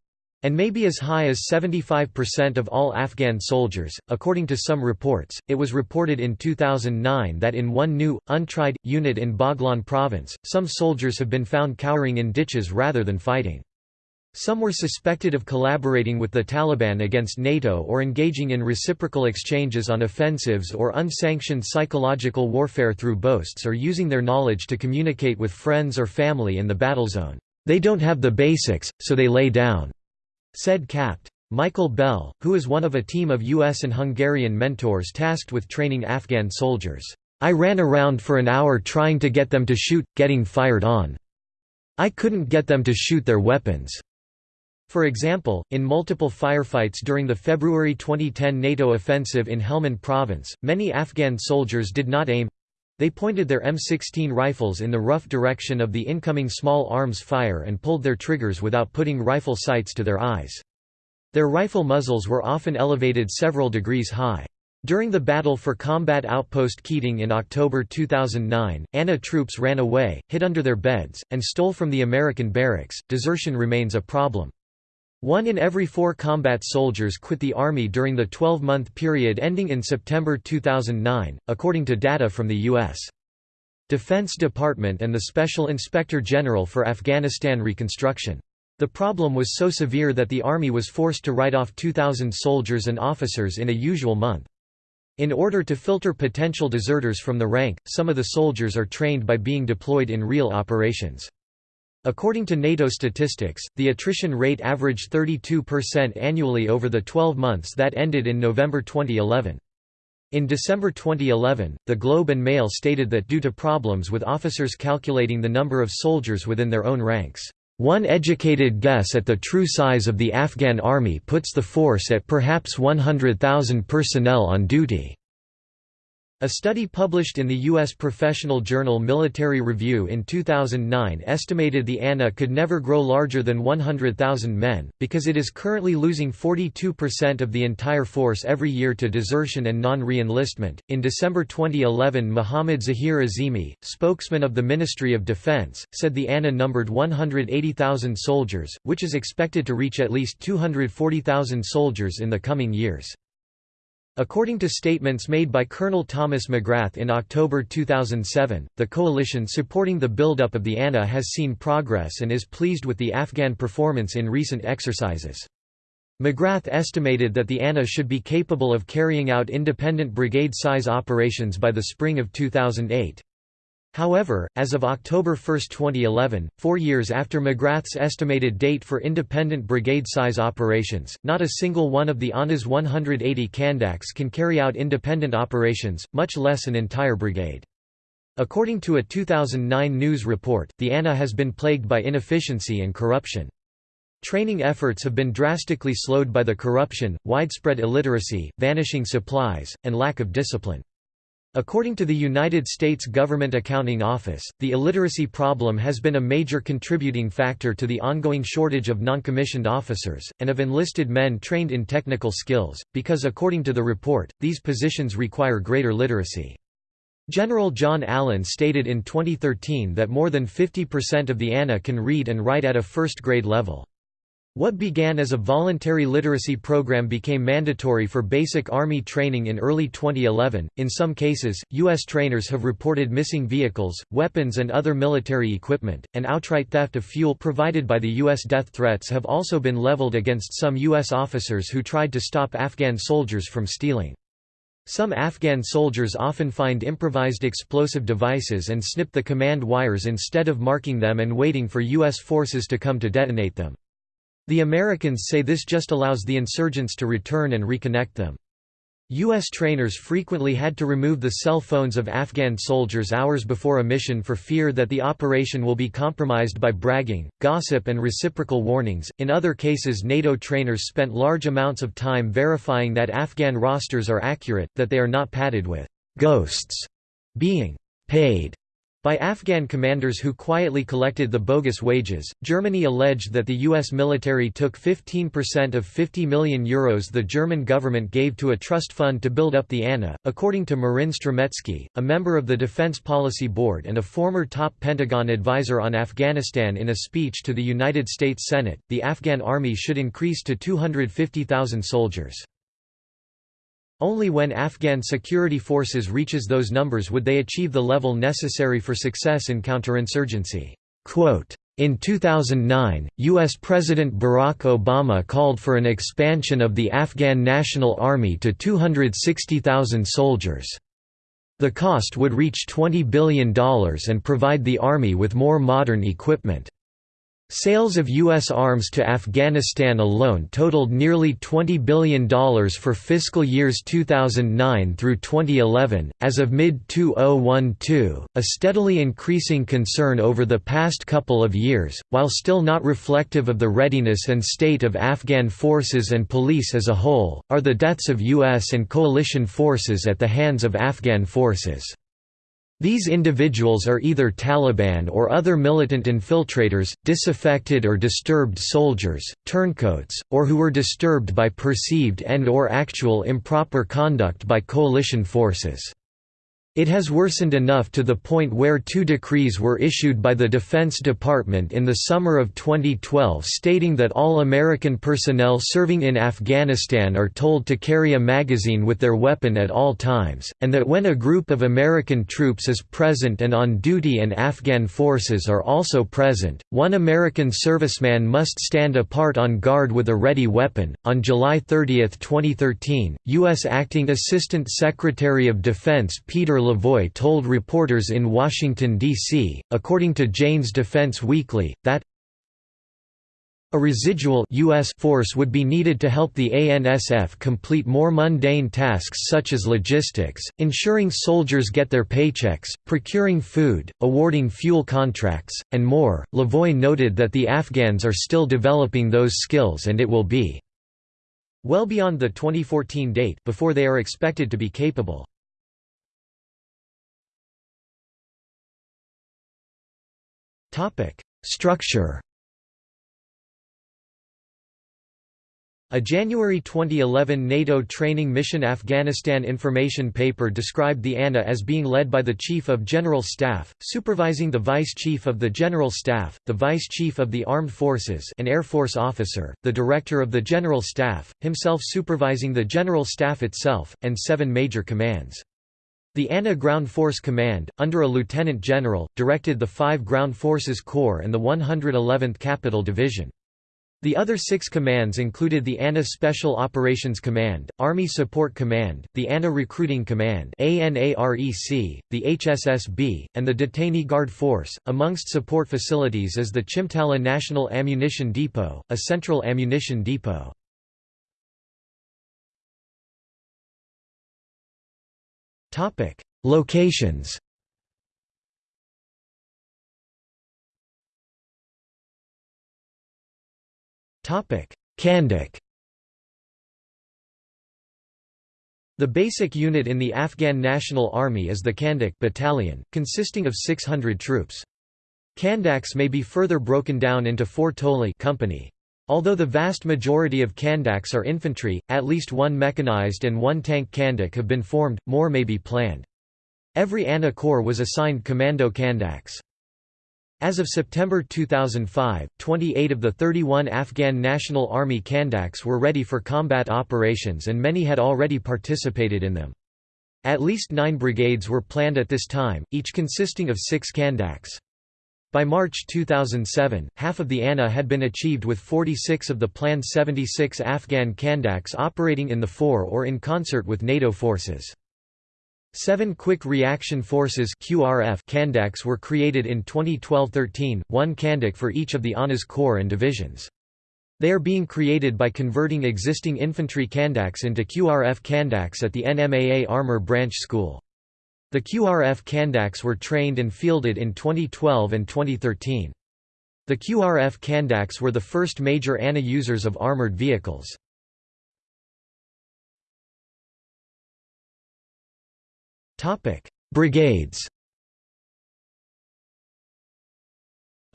and may be as high as 75% of all Afghan soldiers. According to some reports, it was reported in 2009 that in one new, untried, unit in Baghlan province, some soldiers have been found cowering in ditches rather than fighting. Some were suspected of collaborating with the Taliban against NATO or engaging in reciprocal exchanges on offensives or unsanctioned psychological warfare through boasts or using their knowledge to communicate with friends or family in the battle zone. They don't have the basics, so they lay down, said Capt. Michael Bell, who is one of a team of U.S. and Hungarian mentors tasked with training Afghan soldiers. I ran around for an hour trying to get them to shoot, getting fired on. I couldn't get them to shoot their weapons. For example, in multiple firefights during the February 2010 NATO offensive in Helmand province, many Afghan soldiers did not aim they pointed their M16 rifles in the rough direction of the incoming small arms fire and pulled their triggers without putting rifle sights to their eyes. Their rifle muzzles were often elevated several degrees high. During the Battle for Combat Outpost Keating in October 2009, ANA troops ran away, hid under their beds, and stole from the American barracks. Desertion remains a problem. One in every four combat soldiers quit the Army during the 12-month period ending in September 2009, according to data from the U.S. Defense Department and the Special Inspector General for Afghanistan Reconstruction. The problem was so severe that the Army was forced to write off 2,000 soldiers and officers in a usual month. In order to filter potential deserters from the rank, some of the soldiers are trained by being deployed in real operations. According to NATO statistics, the attrition rate averaged 32% annually over the 12 months that ended in November 2011. In December 2011, the Globe and Mail stated that due to problems with officers calculating the number of soldiers within their own ranks, one educated guess at the true size of the Afghan army puts the force at perhaps 100,000 personnel on duty. A study published in the U.S. professional journal Military Review in 2009 estimated the ANA could never grow larger than 100,000 men, because it is currently losing 42% of the entire force every year to desertion and non re-enlistment. In December 2011, Mohammad Zahir Azimi, spokesman of the Ministry of Defense, said the ANA numbered 180,000 soldiers, which is expected to reach at least 240,000 soldiers in the coming years. According to statements made by Colonel Thomas McGrath in October 2007, the coalition supporting the buildup of the ANA has seen progress and is pleased with the Afghan performance in recent exercises. McGrath estimated that the ANA should be capable of carrying out independent brigade-size operations by the spring of 2008. However, as of October 1, 2011, four years after McGrath's estimated date for independent brigade-size operations, not a single one of the ANA's 180 Kandaks can carry out independent operations, much less an entire brigade. According to a 2009 news report, the ANA has been plagued by inefficiency and corruption. Training efforts have been drastically slowed by the corruption, widespread illiteracy, vanishing supplies, and lack of discipline. According to the United States Government Accounting Office, the illiteracy problem has been a major contributing factor to the ongoing shortage of noncommissioned officers, and of enlisted men trained in technical skills, because according to the report, these positions require greater literacy. General John Allen stated in 2013 that more than 50% of the ANA can read and write at a first-grade level. What began as a voluntary literacy program became mandatory for basic Army training in early 2011. In some cases, U.S. trainers have reported missing vehicles, weapons, and other military equipment, and outright theft of fuel provided by the U.S. Death threats have also been leveled against some U.S. officers who tried to stop Afghan soldiers from stealing. Some Afghan soldiers often find improvised explosive devices and snip the command wires instead of marking them and waiting for U.S. forces to come to detonate them. The Americans say this just allows the insurgents to return and reconnect them. U.S. trainers frequently had to remove the cell phones of Afghan soldiers hours before a mission for fear that the operation will be compromised by bragging, gossip, and reciprocal warnings. In other cases, NATO trainers spent large amounts of time verifying that Afghan rosters are accurate, that they are not padded with ghosts being paid by Afghan commanders who quietly collected the bogus wages, Germany alleged that the U.S. military took 15% of 50 million euros the German government gave to a trust fund to build up the ANA. According to Marin Strmecki, a member of the Defense Policy Board and a former top Pentagon advisor on Afghanistan in a speech to the United States Senate, the Afghan army should increase to 250,000 soldiers. Only when Afghan security forces reaches those numbers would they achieve the level necessary for success in counterinsurgency. In 2009, U.S. President Barack Obama called for an expansion of the Afghan National Army to 260,000 soldiers. The cost would reach $20 billion and provide the Army with more modern equipment. Sales of U.S. arms to Afghanistan alone totaled nearly $20 billion for fiscal years 2009 through 2011. As of mid 2012, a steadily increasing concern over the past couple of years, while still not reflective of the readiness and state of Afghan forces and police as a whole, are the deaths of U.S. and coalition forces at the hands of Afghan forces. These individuals are either Taliban or other militant infiltrators, disaffected or disturbed soldiers, turncoats, or who were disturbed by perceived and or actual improper conduct by coalition forces. It has worsened enough to the point where two decrees were issued by the Defense Department in the summer of 2012 stating that all American personnel serving in Afghanistan are told to carry a magazine with their weapon at all times, and that when a group of American troops is present and on duty and Afghan forces are also present, one American serviceman must stand apart on guard with a ready weapon. On July 30, 2013, U.S. Acting Assistant Secretary of Defense Peter Lavoy told reporters in Washington, D.C., according to Jane's Defense Weekly, that a residual US force would be needed to help the ANSF complete more mundane tasks such as logistics, ensuring soldiers get their paychecks, procuring food, awarding fuel contracts, and more. Lavoy noted that the Afghans are still developing those skills and it will be well beyond the 2014 date before they are expected to be capable. Structure A January 2011 NATO Training Mission Afghanistan information paper described the ANA as being led by the Chief of General Staff, supervising the Vice Chief of the General Staff, the Vice Chief of the Armed Forces an Air Force officer, the Director of the General Staff, himself supervising the General Staff itself, and seven major commands. The ANA Ground Force Command, under a lieutenant general, directed the 5 Ground Forces Corps and the 111th Capital Division. The other six commands included the ANA Special Operations Command, Army Support Command, the ANA Recruiting Command ANAREC, the HSSB, and the Detainee Guard Force. Amongst support facilities is the Chimtala National Ammunition Depot, a central ammunition depot. Topic: Locations. Topic: Kandak. The basic unit in the Afghan National Army is the Kandak battalion, consisting of 600 troops. Kandaks may be further broken down into four Toli company. Although the vast majority of Kandaks are infantry, at least one mechanized and one tank Kandak have been formed, more may be planned. Every ANA Corps was assigned Commando Kandaks. As of September 2005, 28 of the 31 Afghan National Army Kandaks were ready for combat operations and many had already participated in them. At least nine brigades were planned at this time, each consisting of six Kandaks. By March 2007, half of the ANA had been achieved with 46 of the planned 76 Afghan Kandaks operating in the fore or in concert with NATO forces. Seven Quick Reaction Forces QRF Kandaks were created in 2012–13, one Kandak for each of the ANA's corps and divisions. They are being created by converting existing infantry Kandaks into QRF Kandaks at the NMAA Armor Branch School. The QRF Kandaks were trained and fielded in 2012 and 2013. The QRF Kandaks were the first major ANA users of armored vehicles. Brigades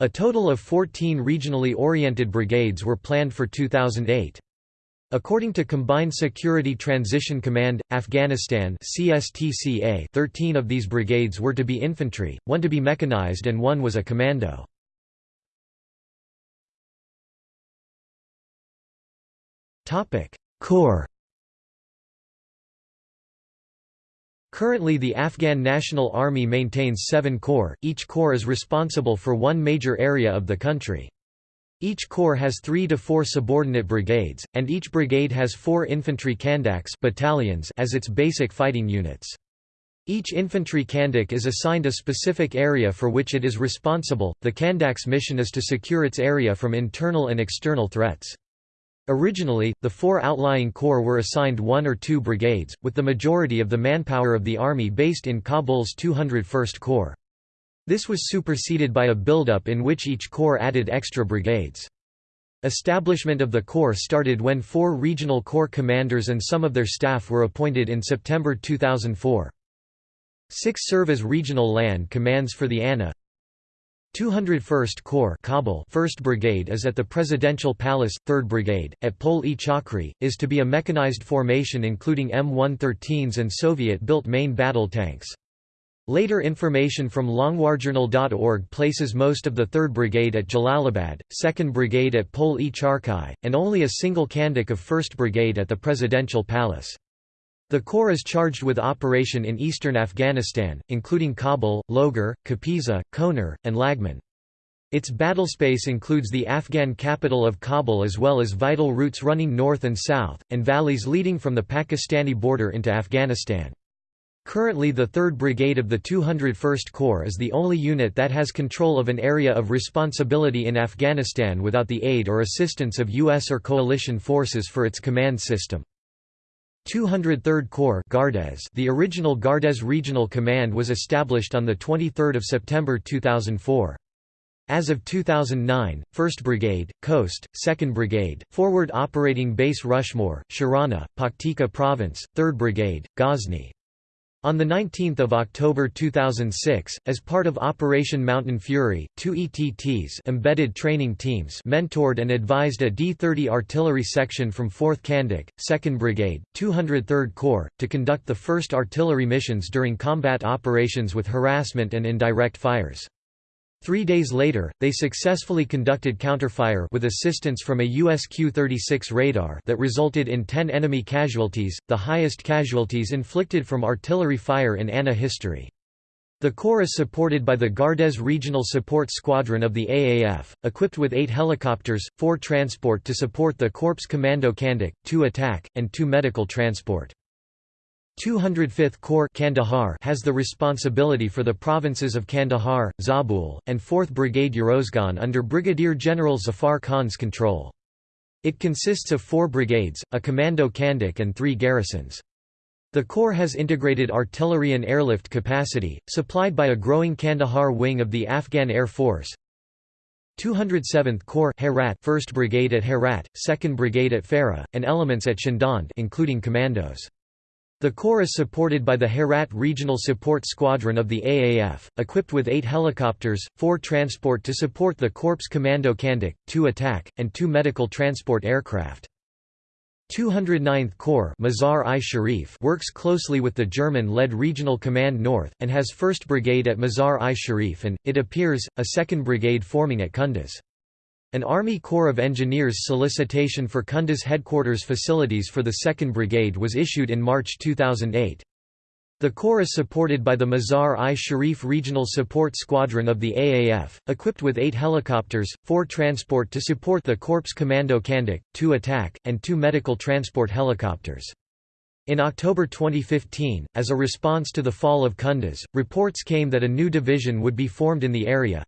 A total of 14 regionally oriented brigades were planned for 2008. According to Combined Security Transition Command, Afghanistan CSTCA 13 of these brigades were to be infantry, one to be mechanized and one was a commando. Corps Currently the Afghan National Army maintains seven corps, each corps is responsible for one major area of the country. Each corps has three to four subordinate brigades, and each brigade has four infantry kandaks battalions as its basic fighting units. Each infantry kandak is assigned a specific area for which it is responsible. The kandak's mission is to secure its area from internal and external threats. Originally, the four outlying corps were assigned one or two brigades, with the majority of the manpower of the army based in Kabul's 201st Corps. This was superseded by a buildup in which each corps added extra brigades. Establishment of the Corps started when four regional corps commanders and some of their staff were appointed in September 2004. Six serve as regional land commands for the ANA. 201st Corps Kabul 1st Brigade is at the Presidential Palace, 3rd Brigade, at Pol-e Charkhi, is to be a mechanized formation including M113s and Soviet-built main battle tanks. Later information from longwarjournal.org places most of the 3rd Brigade at Jalalabad, 2nd Brigade at Pol-e Charkhi, and only a single Kandak of 1st Brigade at the Presidential Palace. The Corps is charged with operation in eastern Afghanistan, including Kabul, Logar, Kapisa, Konar, and Laghman. Its battlespace includes the Afghan capital of Kabul as well as vital routes running north and south, and valleys leading from the Pakistani border into Afghanistan. Currently the 3rd Brigade of the 201st Corps is the only unit that has control of an area of responsibility in Afghanistan without the aid or assistance of U.S. or coalition forces for its command system. 203rd Corps Gardez The original Gardez Regional Command was established on 23 September 2004. As of 2009, 1st Brigade, Khost, 2nd Brigade, Forward Operating Base Rushmore, Sharana, Paktika Province, 3rd Brigade, Ghazni. On 19 October 2006, as part of Operation Mountain Fury, two ETTs embedded training teams mentored and advised a D-30 artillery section from 4th Kandak, 2nd Brigade, 203rd Corps, to conduct the first artillery missions during combat operations with harassment and indirect fires. Three days later, they successfully conducted counterfire with assistance from a US Q-36 radar that resulted in 10 enemy casualties, the highest casualties inflicted from artillery fire in ANA history. The Corps is supported by the Gardez Regional Support Squadron of the AAF, equipped with eight helicopters, four transport to support the Corps Commando Kandak, two attack, and two medical transport. 205th Corps Kandahar has the responsibility for the provinces of Kandahar, Zabul, and 4th Brigade Uruzgan under Brigadier General Zafar Khan's control. It consists of four brigades, a commando kandak and three garrisons. The Corps has integrated artillery and airlift capacity, supplied by a growing Kandahar wing of the Afghan Air Force. 207th Corps Herat 1st Brigade at Herat, 2nd Brigade at Farah, and elements at Shindand including commandos. The Corps is supported by the Herat Regional Support Squadron of the AAF, equipped with eight helicopters, four transport to support the Corps Commando Kandak, two attack, and two medical transport aircraft. 209th Corps Mazar-i Sharif works closely with the German-led Regional Command North, and has 1st Brigade at Mazar-i Sharif and, it appears, a 2nd Brigade forming at Kunduz. An Army Corps of Engineers solicitation for Kunduz headquarters facilities for the 2nd Brigade was issued in March 2008. The Corps is supported by the Mazar-i Sharif Regional Support Squadron of the AAF, equipped with eight helicopters, four transport to support the Corps Commando Kandak, two attack, and two medical transport helicopters. In October 2015, as a response to the fall of Kunduz, reports came that a new division would be formed in the area,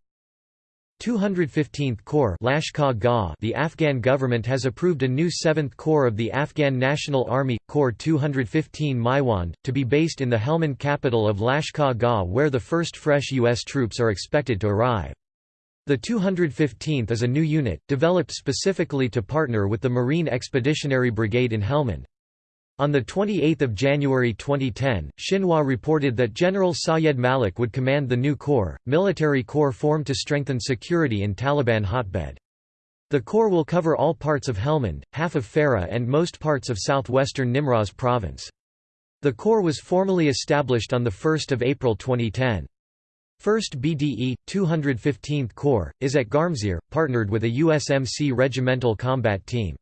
215th Corps The Afghan government has approved a new 7th Corps of the Afghan National Army, Corps 215 Maiwand, to be based in the Helmand capital of Lashkar Gah where the first fresh U.S. troops are expected to arrive. The 215th is a new unit, developed specifically to partner with the Marine Expeditionary Brigade in Helmand. On 28 January 2010, Xinhua reported that General Sayed Malik would command the new corps, military corps formed to strengthen security in Taliban hotbed. The corps will cover all parts of Helmand, half of Farah and most parts of southwestern Nimroz province. The corps was formally established on 1 April 2010. 1st BDE, 215th Corps, is at Garmsir, partnered with a USMC regimental combat team.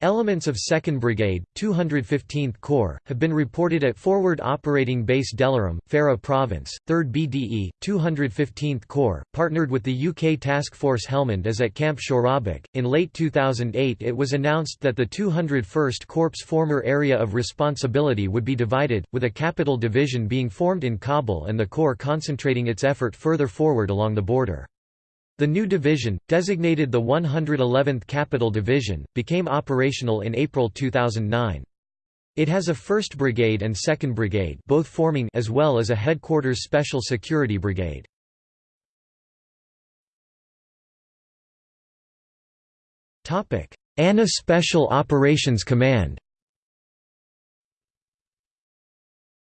Elements of 2nd Brigade, 215th Corps, have been reported at Forward Operating Base Delaram, Farah Province. 3rd BDE, 215th Corps, partnered with the UK Task Force Helmand as at Camp Shorabak. In late 2008 it was announced that the 201st Corps' former area of responsibility would be divided, with a capital division being formed in Kabul and the Corps concentrating its effort further forward along the border. The new division, designated the 111th Capital Division, became operational in April 2009. It has a 1st Brigade and 2nd Brigade both forming as well as a Headquarters Special Security Brigade. ANA Special Operations Command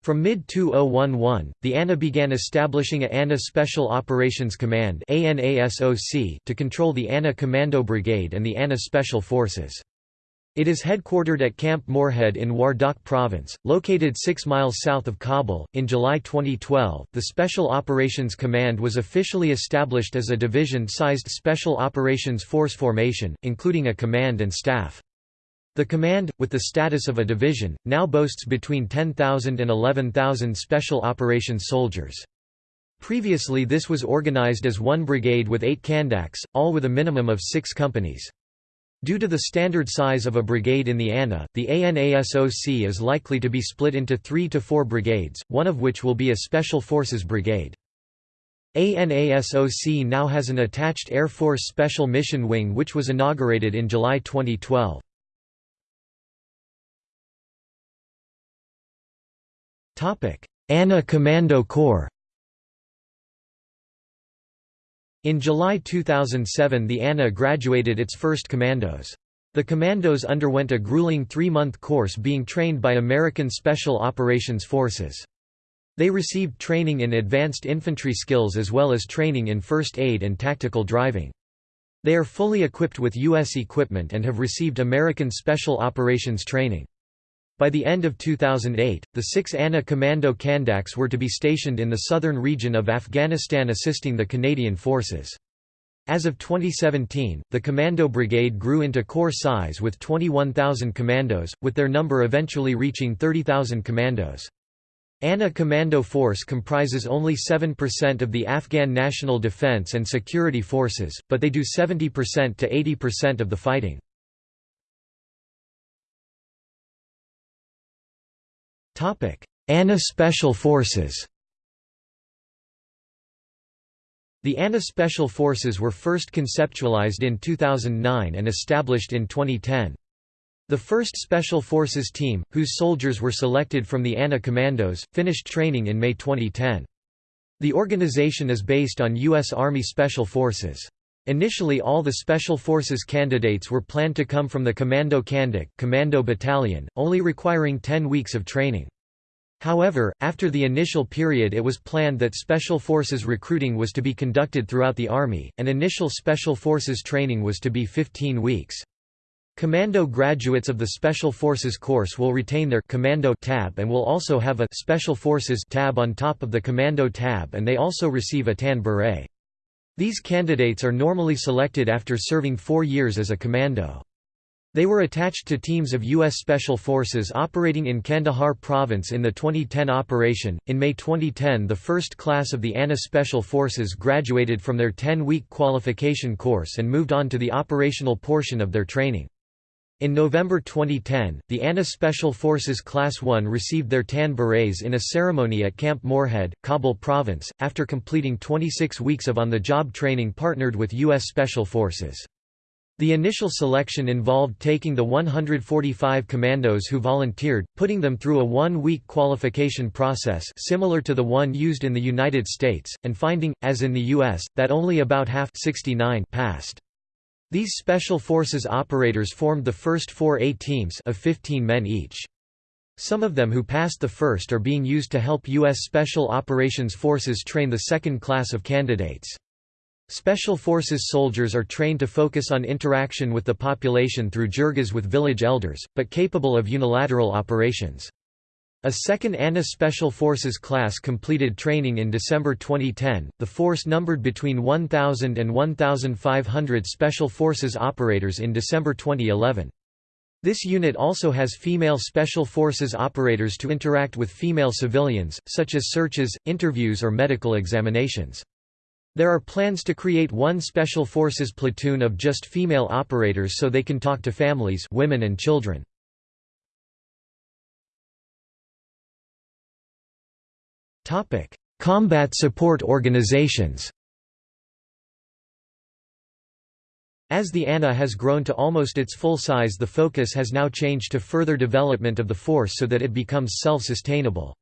From mid-2011, the ANA began establishing a ANA Special Operations Command to control the ANA Commando Brigade and the ANA Special Forces. It is headquartered at Camp Morehead in Wardak Province, located 6 miles south of Kabul. In July 2012, the Special Operations Command was officially established as a division sized Special Operations Force formation, including a command and staff. The command, with the status of a division, now boasts between 10,000 and 11,000 special operations soldiers. Previously this was organized as one brigade with eight kandaks, all with a minimum of six companies. Due to the standard size of a brigade in the ANA, the ANASOC is likely to be split into three to four brigades, one of which will be a Special Forces Brigade. ANASOC now has an attached Air Force Special Mission Wing which was inaugurated in July 2012. ANA Commando Corps In July 2007 the ANA graduated its first commandos. The commandos underwent a grueling three-month course being trained by American Special Operations Forces. They received training in advanced infantry skills as well as training in first aid and tactical driving. They are fully equipped with U.S. equipment and have received American Special Operations training. By the end of 2008, the six ANA Commando Kandaks were to be stationed in the southern region of Afghanistan assisting the Canadian forces. As of 2017, the Commando Brigade grew into corps size with 21,000 commandos, with their number eventually reaching 30,000 commandos. ANA Commando Force comprises only 7% of the Afghan National Defense and Security Forces, but they do 70% to 80% of the fighting. ANA Special Forces The ANA Special Forces were first conceptualized in 2009 and established in 2010. The first Special Forces team, whose soldiers were selected from the ANA Commandos, finished training in May 2010. The organization is based on U.S. Army Special Forces. Initially all the Special Forces candidates were planned to come from the Commando Kandak Commando Battalion, only requiring 10 weeks of training. However, after the initial period it was planned that Special Forces recruiting was to be conducted throughout the Army, and initial Special Forces training was to be 15 weeks. Commando graduates of the Special Forces course will retain their Commando tab and will also have a Special Forces tab on top of the Commando tab and they also receive a tan beret. These candidates are normally selected after serving four years as a commando. They were attached to teams of U.S. Special Forces operating in Kandahar Province in the 2010 operation. In May 2010, the first class of the ANA Special Forces graduated from their 10 week qualification course and moved on to the operational portion of their training. In November 2010, the ANA Special Forces Class 1 received their tan berets in a ceremony at Camp Morehead, Kabul Province, after completing 26 weeks of on-the-job training partnered with U.S. Special Forces. The initial selection involved taking the 145 commandos who volunteered, putting them through a one-week qualification process similar to the one used in the United States, and finding, as in the U.S., that only about half 69 passed. These Special Forces operators formed the first four A teams of 15 men each. Some of them who passed the first are being used to help U.S. Special Operations Forces train the second class of candidates. Special Forces soldiers are trained to focus on interaction with the population through jirgas with village elders, but capable of unilateral operations. A second ANA Special Forces class completed training in December 2010. The force numbered between 1,000 and 1,500 Special Forces operators in December 2011. This unit also has female Special Forces operators to interact with female civilians, such as searches, interviews or medical examinations. There are plans to create one Special Forces platoon of just female operators so they can talk to families women and children. Combat support organizations As the ANA has grown to almost its full size the focus has now changed to further development of the force so that it becomes self-sustainable.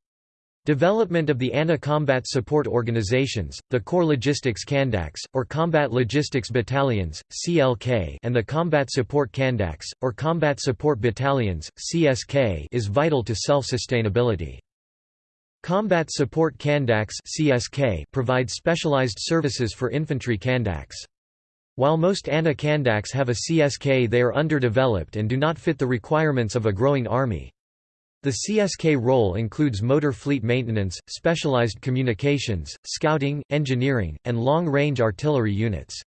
Development of the ANA Combat Support Organizations, the Corps Logistics Kandaks, or Combat Logistics Battalions, CLK and the Combat Support Kandaks, or Combat Support Battalions, CSK is vital to self-sustainability. Combat Support Kandaks CSK provide specialized services for infantry Kandaks. While most ANA Kandaks have a CSK they are underdeveloped and do not fit the requirements of a growing army. The CSK role includes motor fleet maintenance, specialized communications, scouting, engineering, and long-range artillery units.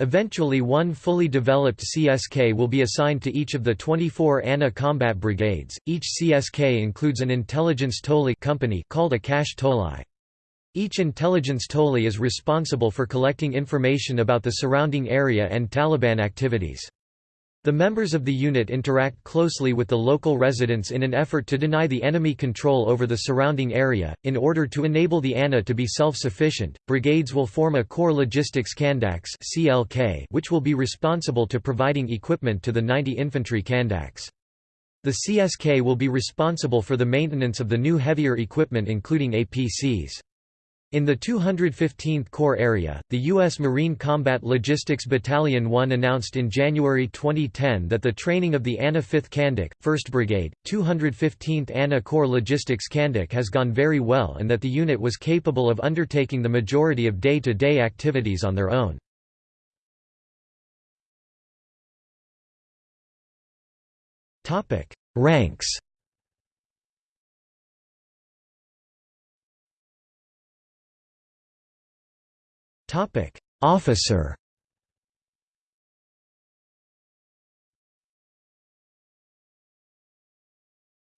Eventually one fully developed CSK will be assigned to each of the 24 ANA combat brigades. Each CSK includes an intelligence tole company called a Kashf Tolai. Each intelligence tole is responsible for collecting information about the surrounding area and Taliban activities. The members of the unit interact closely with the local residents in an effort to deny the enemy control over the surrounding area. In order to enable the ANA to be self-sufficient, brigades will form a Corps Logistics Kandaks (CLK), which will be responsible to providing equipment to the 90 infantry Kandaks. The CSK will be responsible for the maintenance of the new heavier equipment including APCs. In the 215th Corps area, the U.S. Marine Combat Logistics Battalion 1 announced in January 2010 that the training of the ANA 5th Kandak, 1st Brigade, 215th ANA Corps Logistics Kandak has gone very well and that the unit was capable of undertaking the majority of day-to-day -day activities on their own. Ranks Topic: Officer.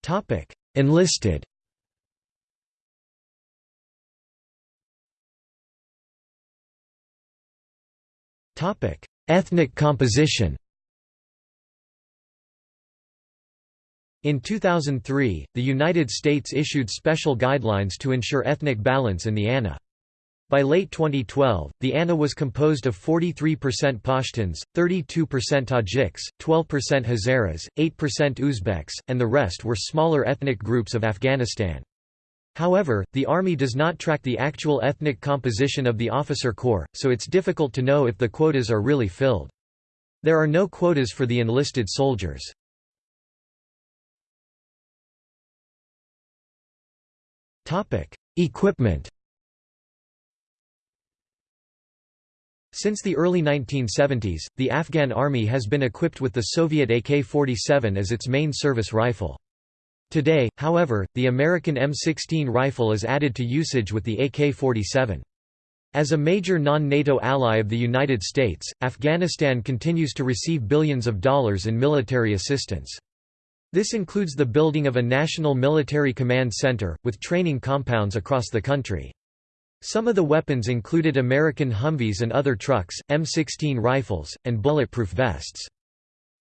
Topic: Enlisted. Topic: Ethnic composition. In 2003, the United States issued special guidelines to ensure ethnic balance in the ANA. By late 2012, the ANA was composed of 43% Pashtuns, 32% Tajiks, 12% Hazaras, 8% Uzbeks, and the rest were smaller ethnic groups of Afghanistan. However, the Army does not track the actual ethnic composition of the officer corps, so it's difficult to know if the quotas are really filled. There are no quotas for the enlisted soldiers. Equipment Since the early 1970s, the Afghan army has been equipped with the Soviet AK-47 as its main service rifle. Today, however, the American M16 rifle is added to usage with the AK-47. As a major non-NATO ally of the United States, Afghanistan continues to receive billions of dollars in military assistance. This includes the building of a national military command center, with training compounds across the country. Some of the weapons included American Humvees and other trucks, M16 rifles, and bulletproof vests.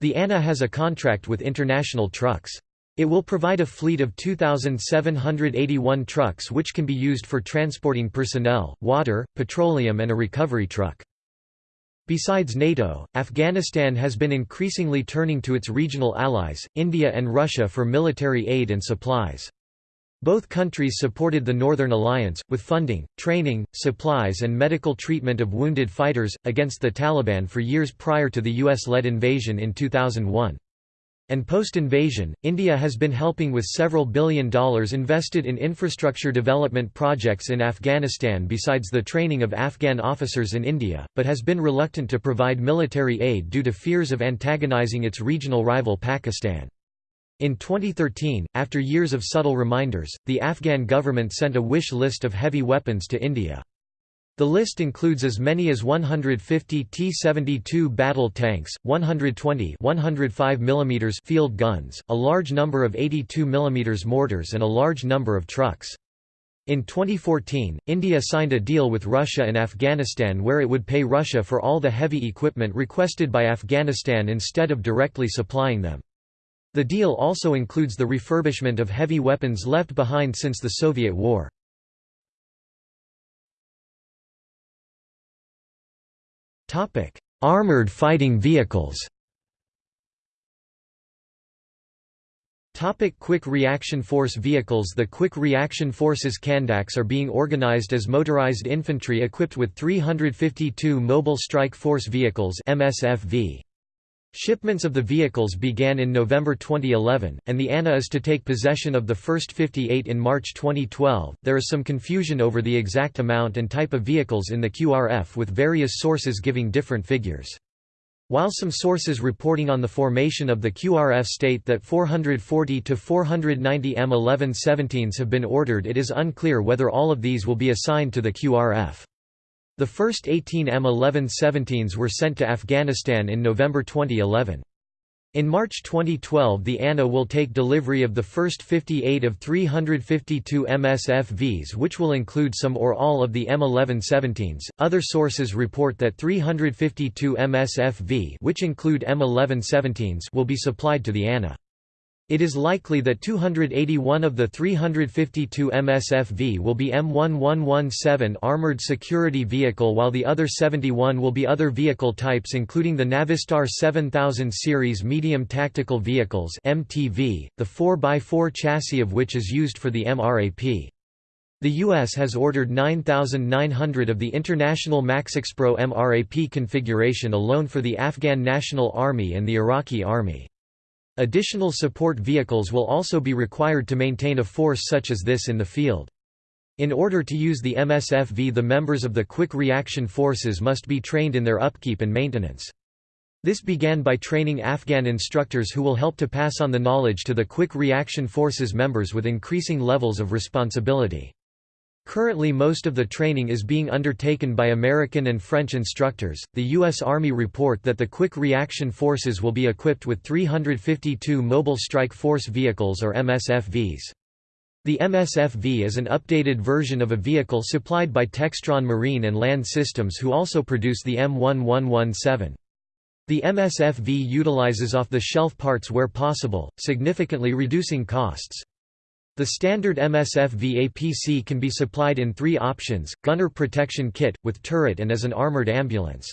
The ANA has a contract with International Trucks. It will provide a fleet of 2,781 trucks which can be used for transporting personnel, water, petroleum and a recovery truck. Besides NATO, Afghanistan has been increasingly turning to its regional allies, India and Russia for military aid and supplies. Both countries supported the Northern Alliance, with funding, training, supplies and medical treatment of wounded fighters, against the Taliban for years prior to the US-led invasion in 2001. And post-invasion, India has been helping with several billion dollars invested in infrastructure development projects in Afghanistan besides the training of Afghan officers in India, but has been reluctant to provide military aid due to fears of antagonizing its regional rival Pakistan. In 2013, after years of subtle reminders, the Afghan government sent a wish list of heavy weapons to India. The list includes as many as 150 T-72 battle tanks, 120 105 mm field guns, a large number of 82 mm mortars and a large number of trucks. In 2014, India signed a deal with Russia and Afghanistan where it would pay Russia for all the heavy equipment requested by Afghanistan instead of directly supplying them. The deal also includes the refurbishment of heavy weapons left behind since the Soviet War. Armored fighting vehicles. Topic Quick Reaction Force vehicles The Quick Reaction Forces Kandaks are being organized as motorized infantry equipped with 352 Mobile Strike Force Vehicles MSFV. Shipments of the vehicles began in November 2011, and the ANA is to take possession of the first 58 in March 2012. There is some confusion over the exact amount and type of vehicles in the QRF, with various sources giving different figures. While some sources reporting on the formation of the QRF state that 440 to 490 M1117s have been ordered, it is unclear whether all of these will be assigned to the QRF. The first 18 M1117s were sent to Afghanistan in November 2011. In March 2012 the ANA will take delivery of the first 58 of 352 MSFVs which will include some or all of the M1117s. Other sources report that 352 MSFV which include M1117s will be supplied to the ANA. It is likely that 281 of the 352 MSFV will be M1117 armored security vehicle while the other 71 will be other vehicle types including the Navistar 7000 series medium tactical vehicles MTV, the 4x4 chassis of which is used for the MRAP. The U.S. has ordered 9,900 of the International MaxxPro MRAP configuration alone for the Afghan National Army and the Iraqi Army. Additional support vehicles will also be required to maintain a force such as this in the field. In order to use the MSFV the members of the Quick Reaction Forces must be trained in their upkeep and maintenance. This began by training Afghan instructors who will help to pass on the knowledge to the Quick Reaction Forces members with increasing levels of responsibility. Currently most of the training is being undertaken by American and French instructors. The U.S. Army report that the Quick Reaction Forces will be equipped with 352 Mobile Strike Force Vehicles or MSFVs. The MSFV is an updated version of a vehicle supplied by Textron Marine and Land Systems who also produce the M1117. The MSFV utilizes off-the-shelf parts where possible, significantly reducing costs. The standard MSFV APC can be supplied in three options, gunner protection kit, with turret and as an armored ambulance.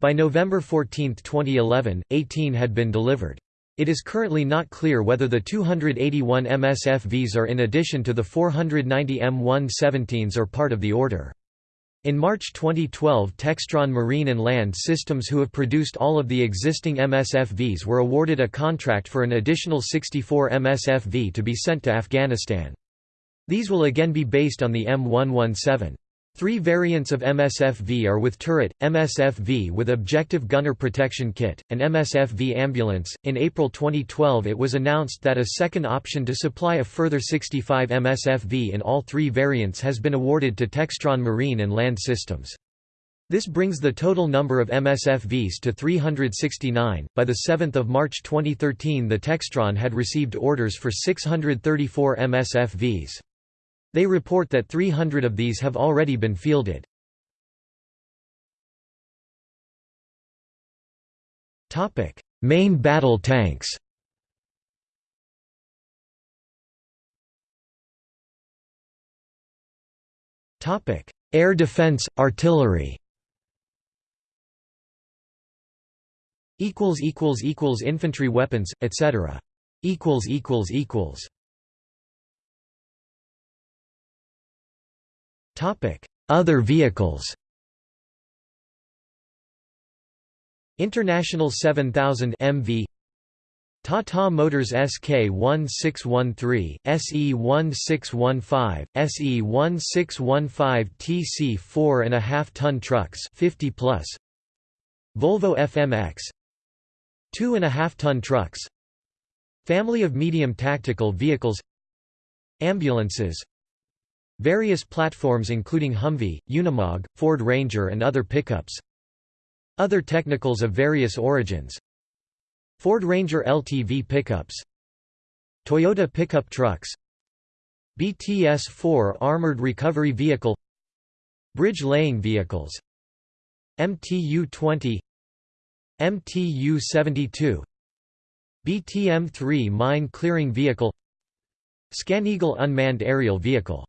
By November 14, 2011, 18 had been delivered. It is currently not clear whether the 281 MSFVs are in addition to the 490 M117s or part of the order. In March 2012 Textron Marine and Land Systems who have produced all of the existing MSFVs were awarded a contract for an additional 64 MSFV to be sent to Afghanistan. These will again be based on the M117. Three variants of MSFV are with turret, MSFV with objective gunner protection kit, and MSFV ambulance. In April 2012, it was announced that a second option to supply a further 65 MSFV in all three variants has been awarded to Textron Marine and Land Systems. This brings the total number of MSFVs to 369. By the 7th of March 2013, the Textron had received orders for 634 MSFVs. They report that 300 of these have already been fielded. Main battle tanks. Air defense, artillery. Equals equals equals Infantry weapons, etc. Other vehicles International 7000 MV Tata Motors SK1613, SE1615, SE1615 TC 4.5 ton trucks 50 plus. Volvo FMX 2.5 ton trucks. Family of medium tactical vehicles. Ambulances Various platforms including Humvee, Unimog, Ford Ranger and other pickups. Other technicals of various origins. Ford Ranger LTV pickups. Toyota pickup trucks. BTS-4 Armored Recovery Vehicle. Bridge laying vehicles. MTU-20 MTU-72 BTM-3 Mine clearing vehicle. ScanEagle unmanned aerial vehicle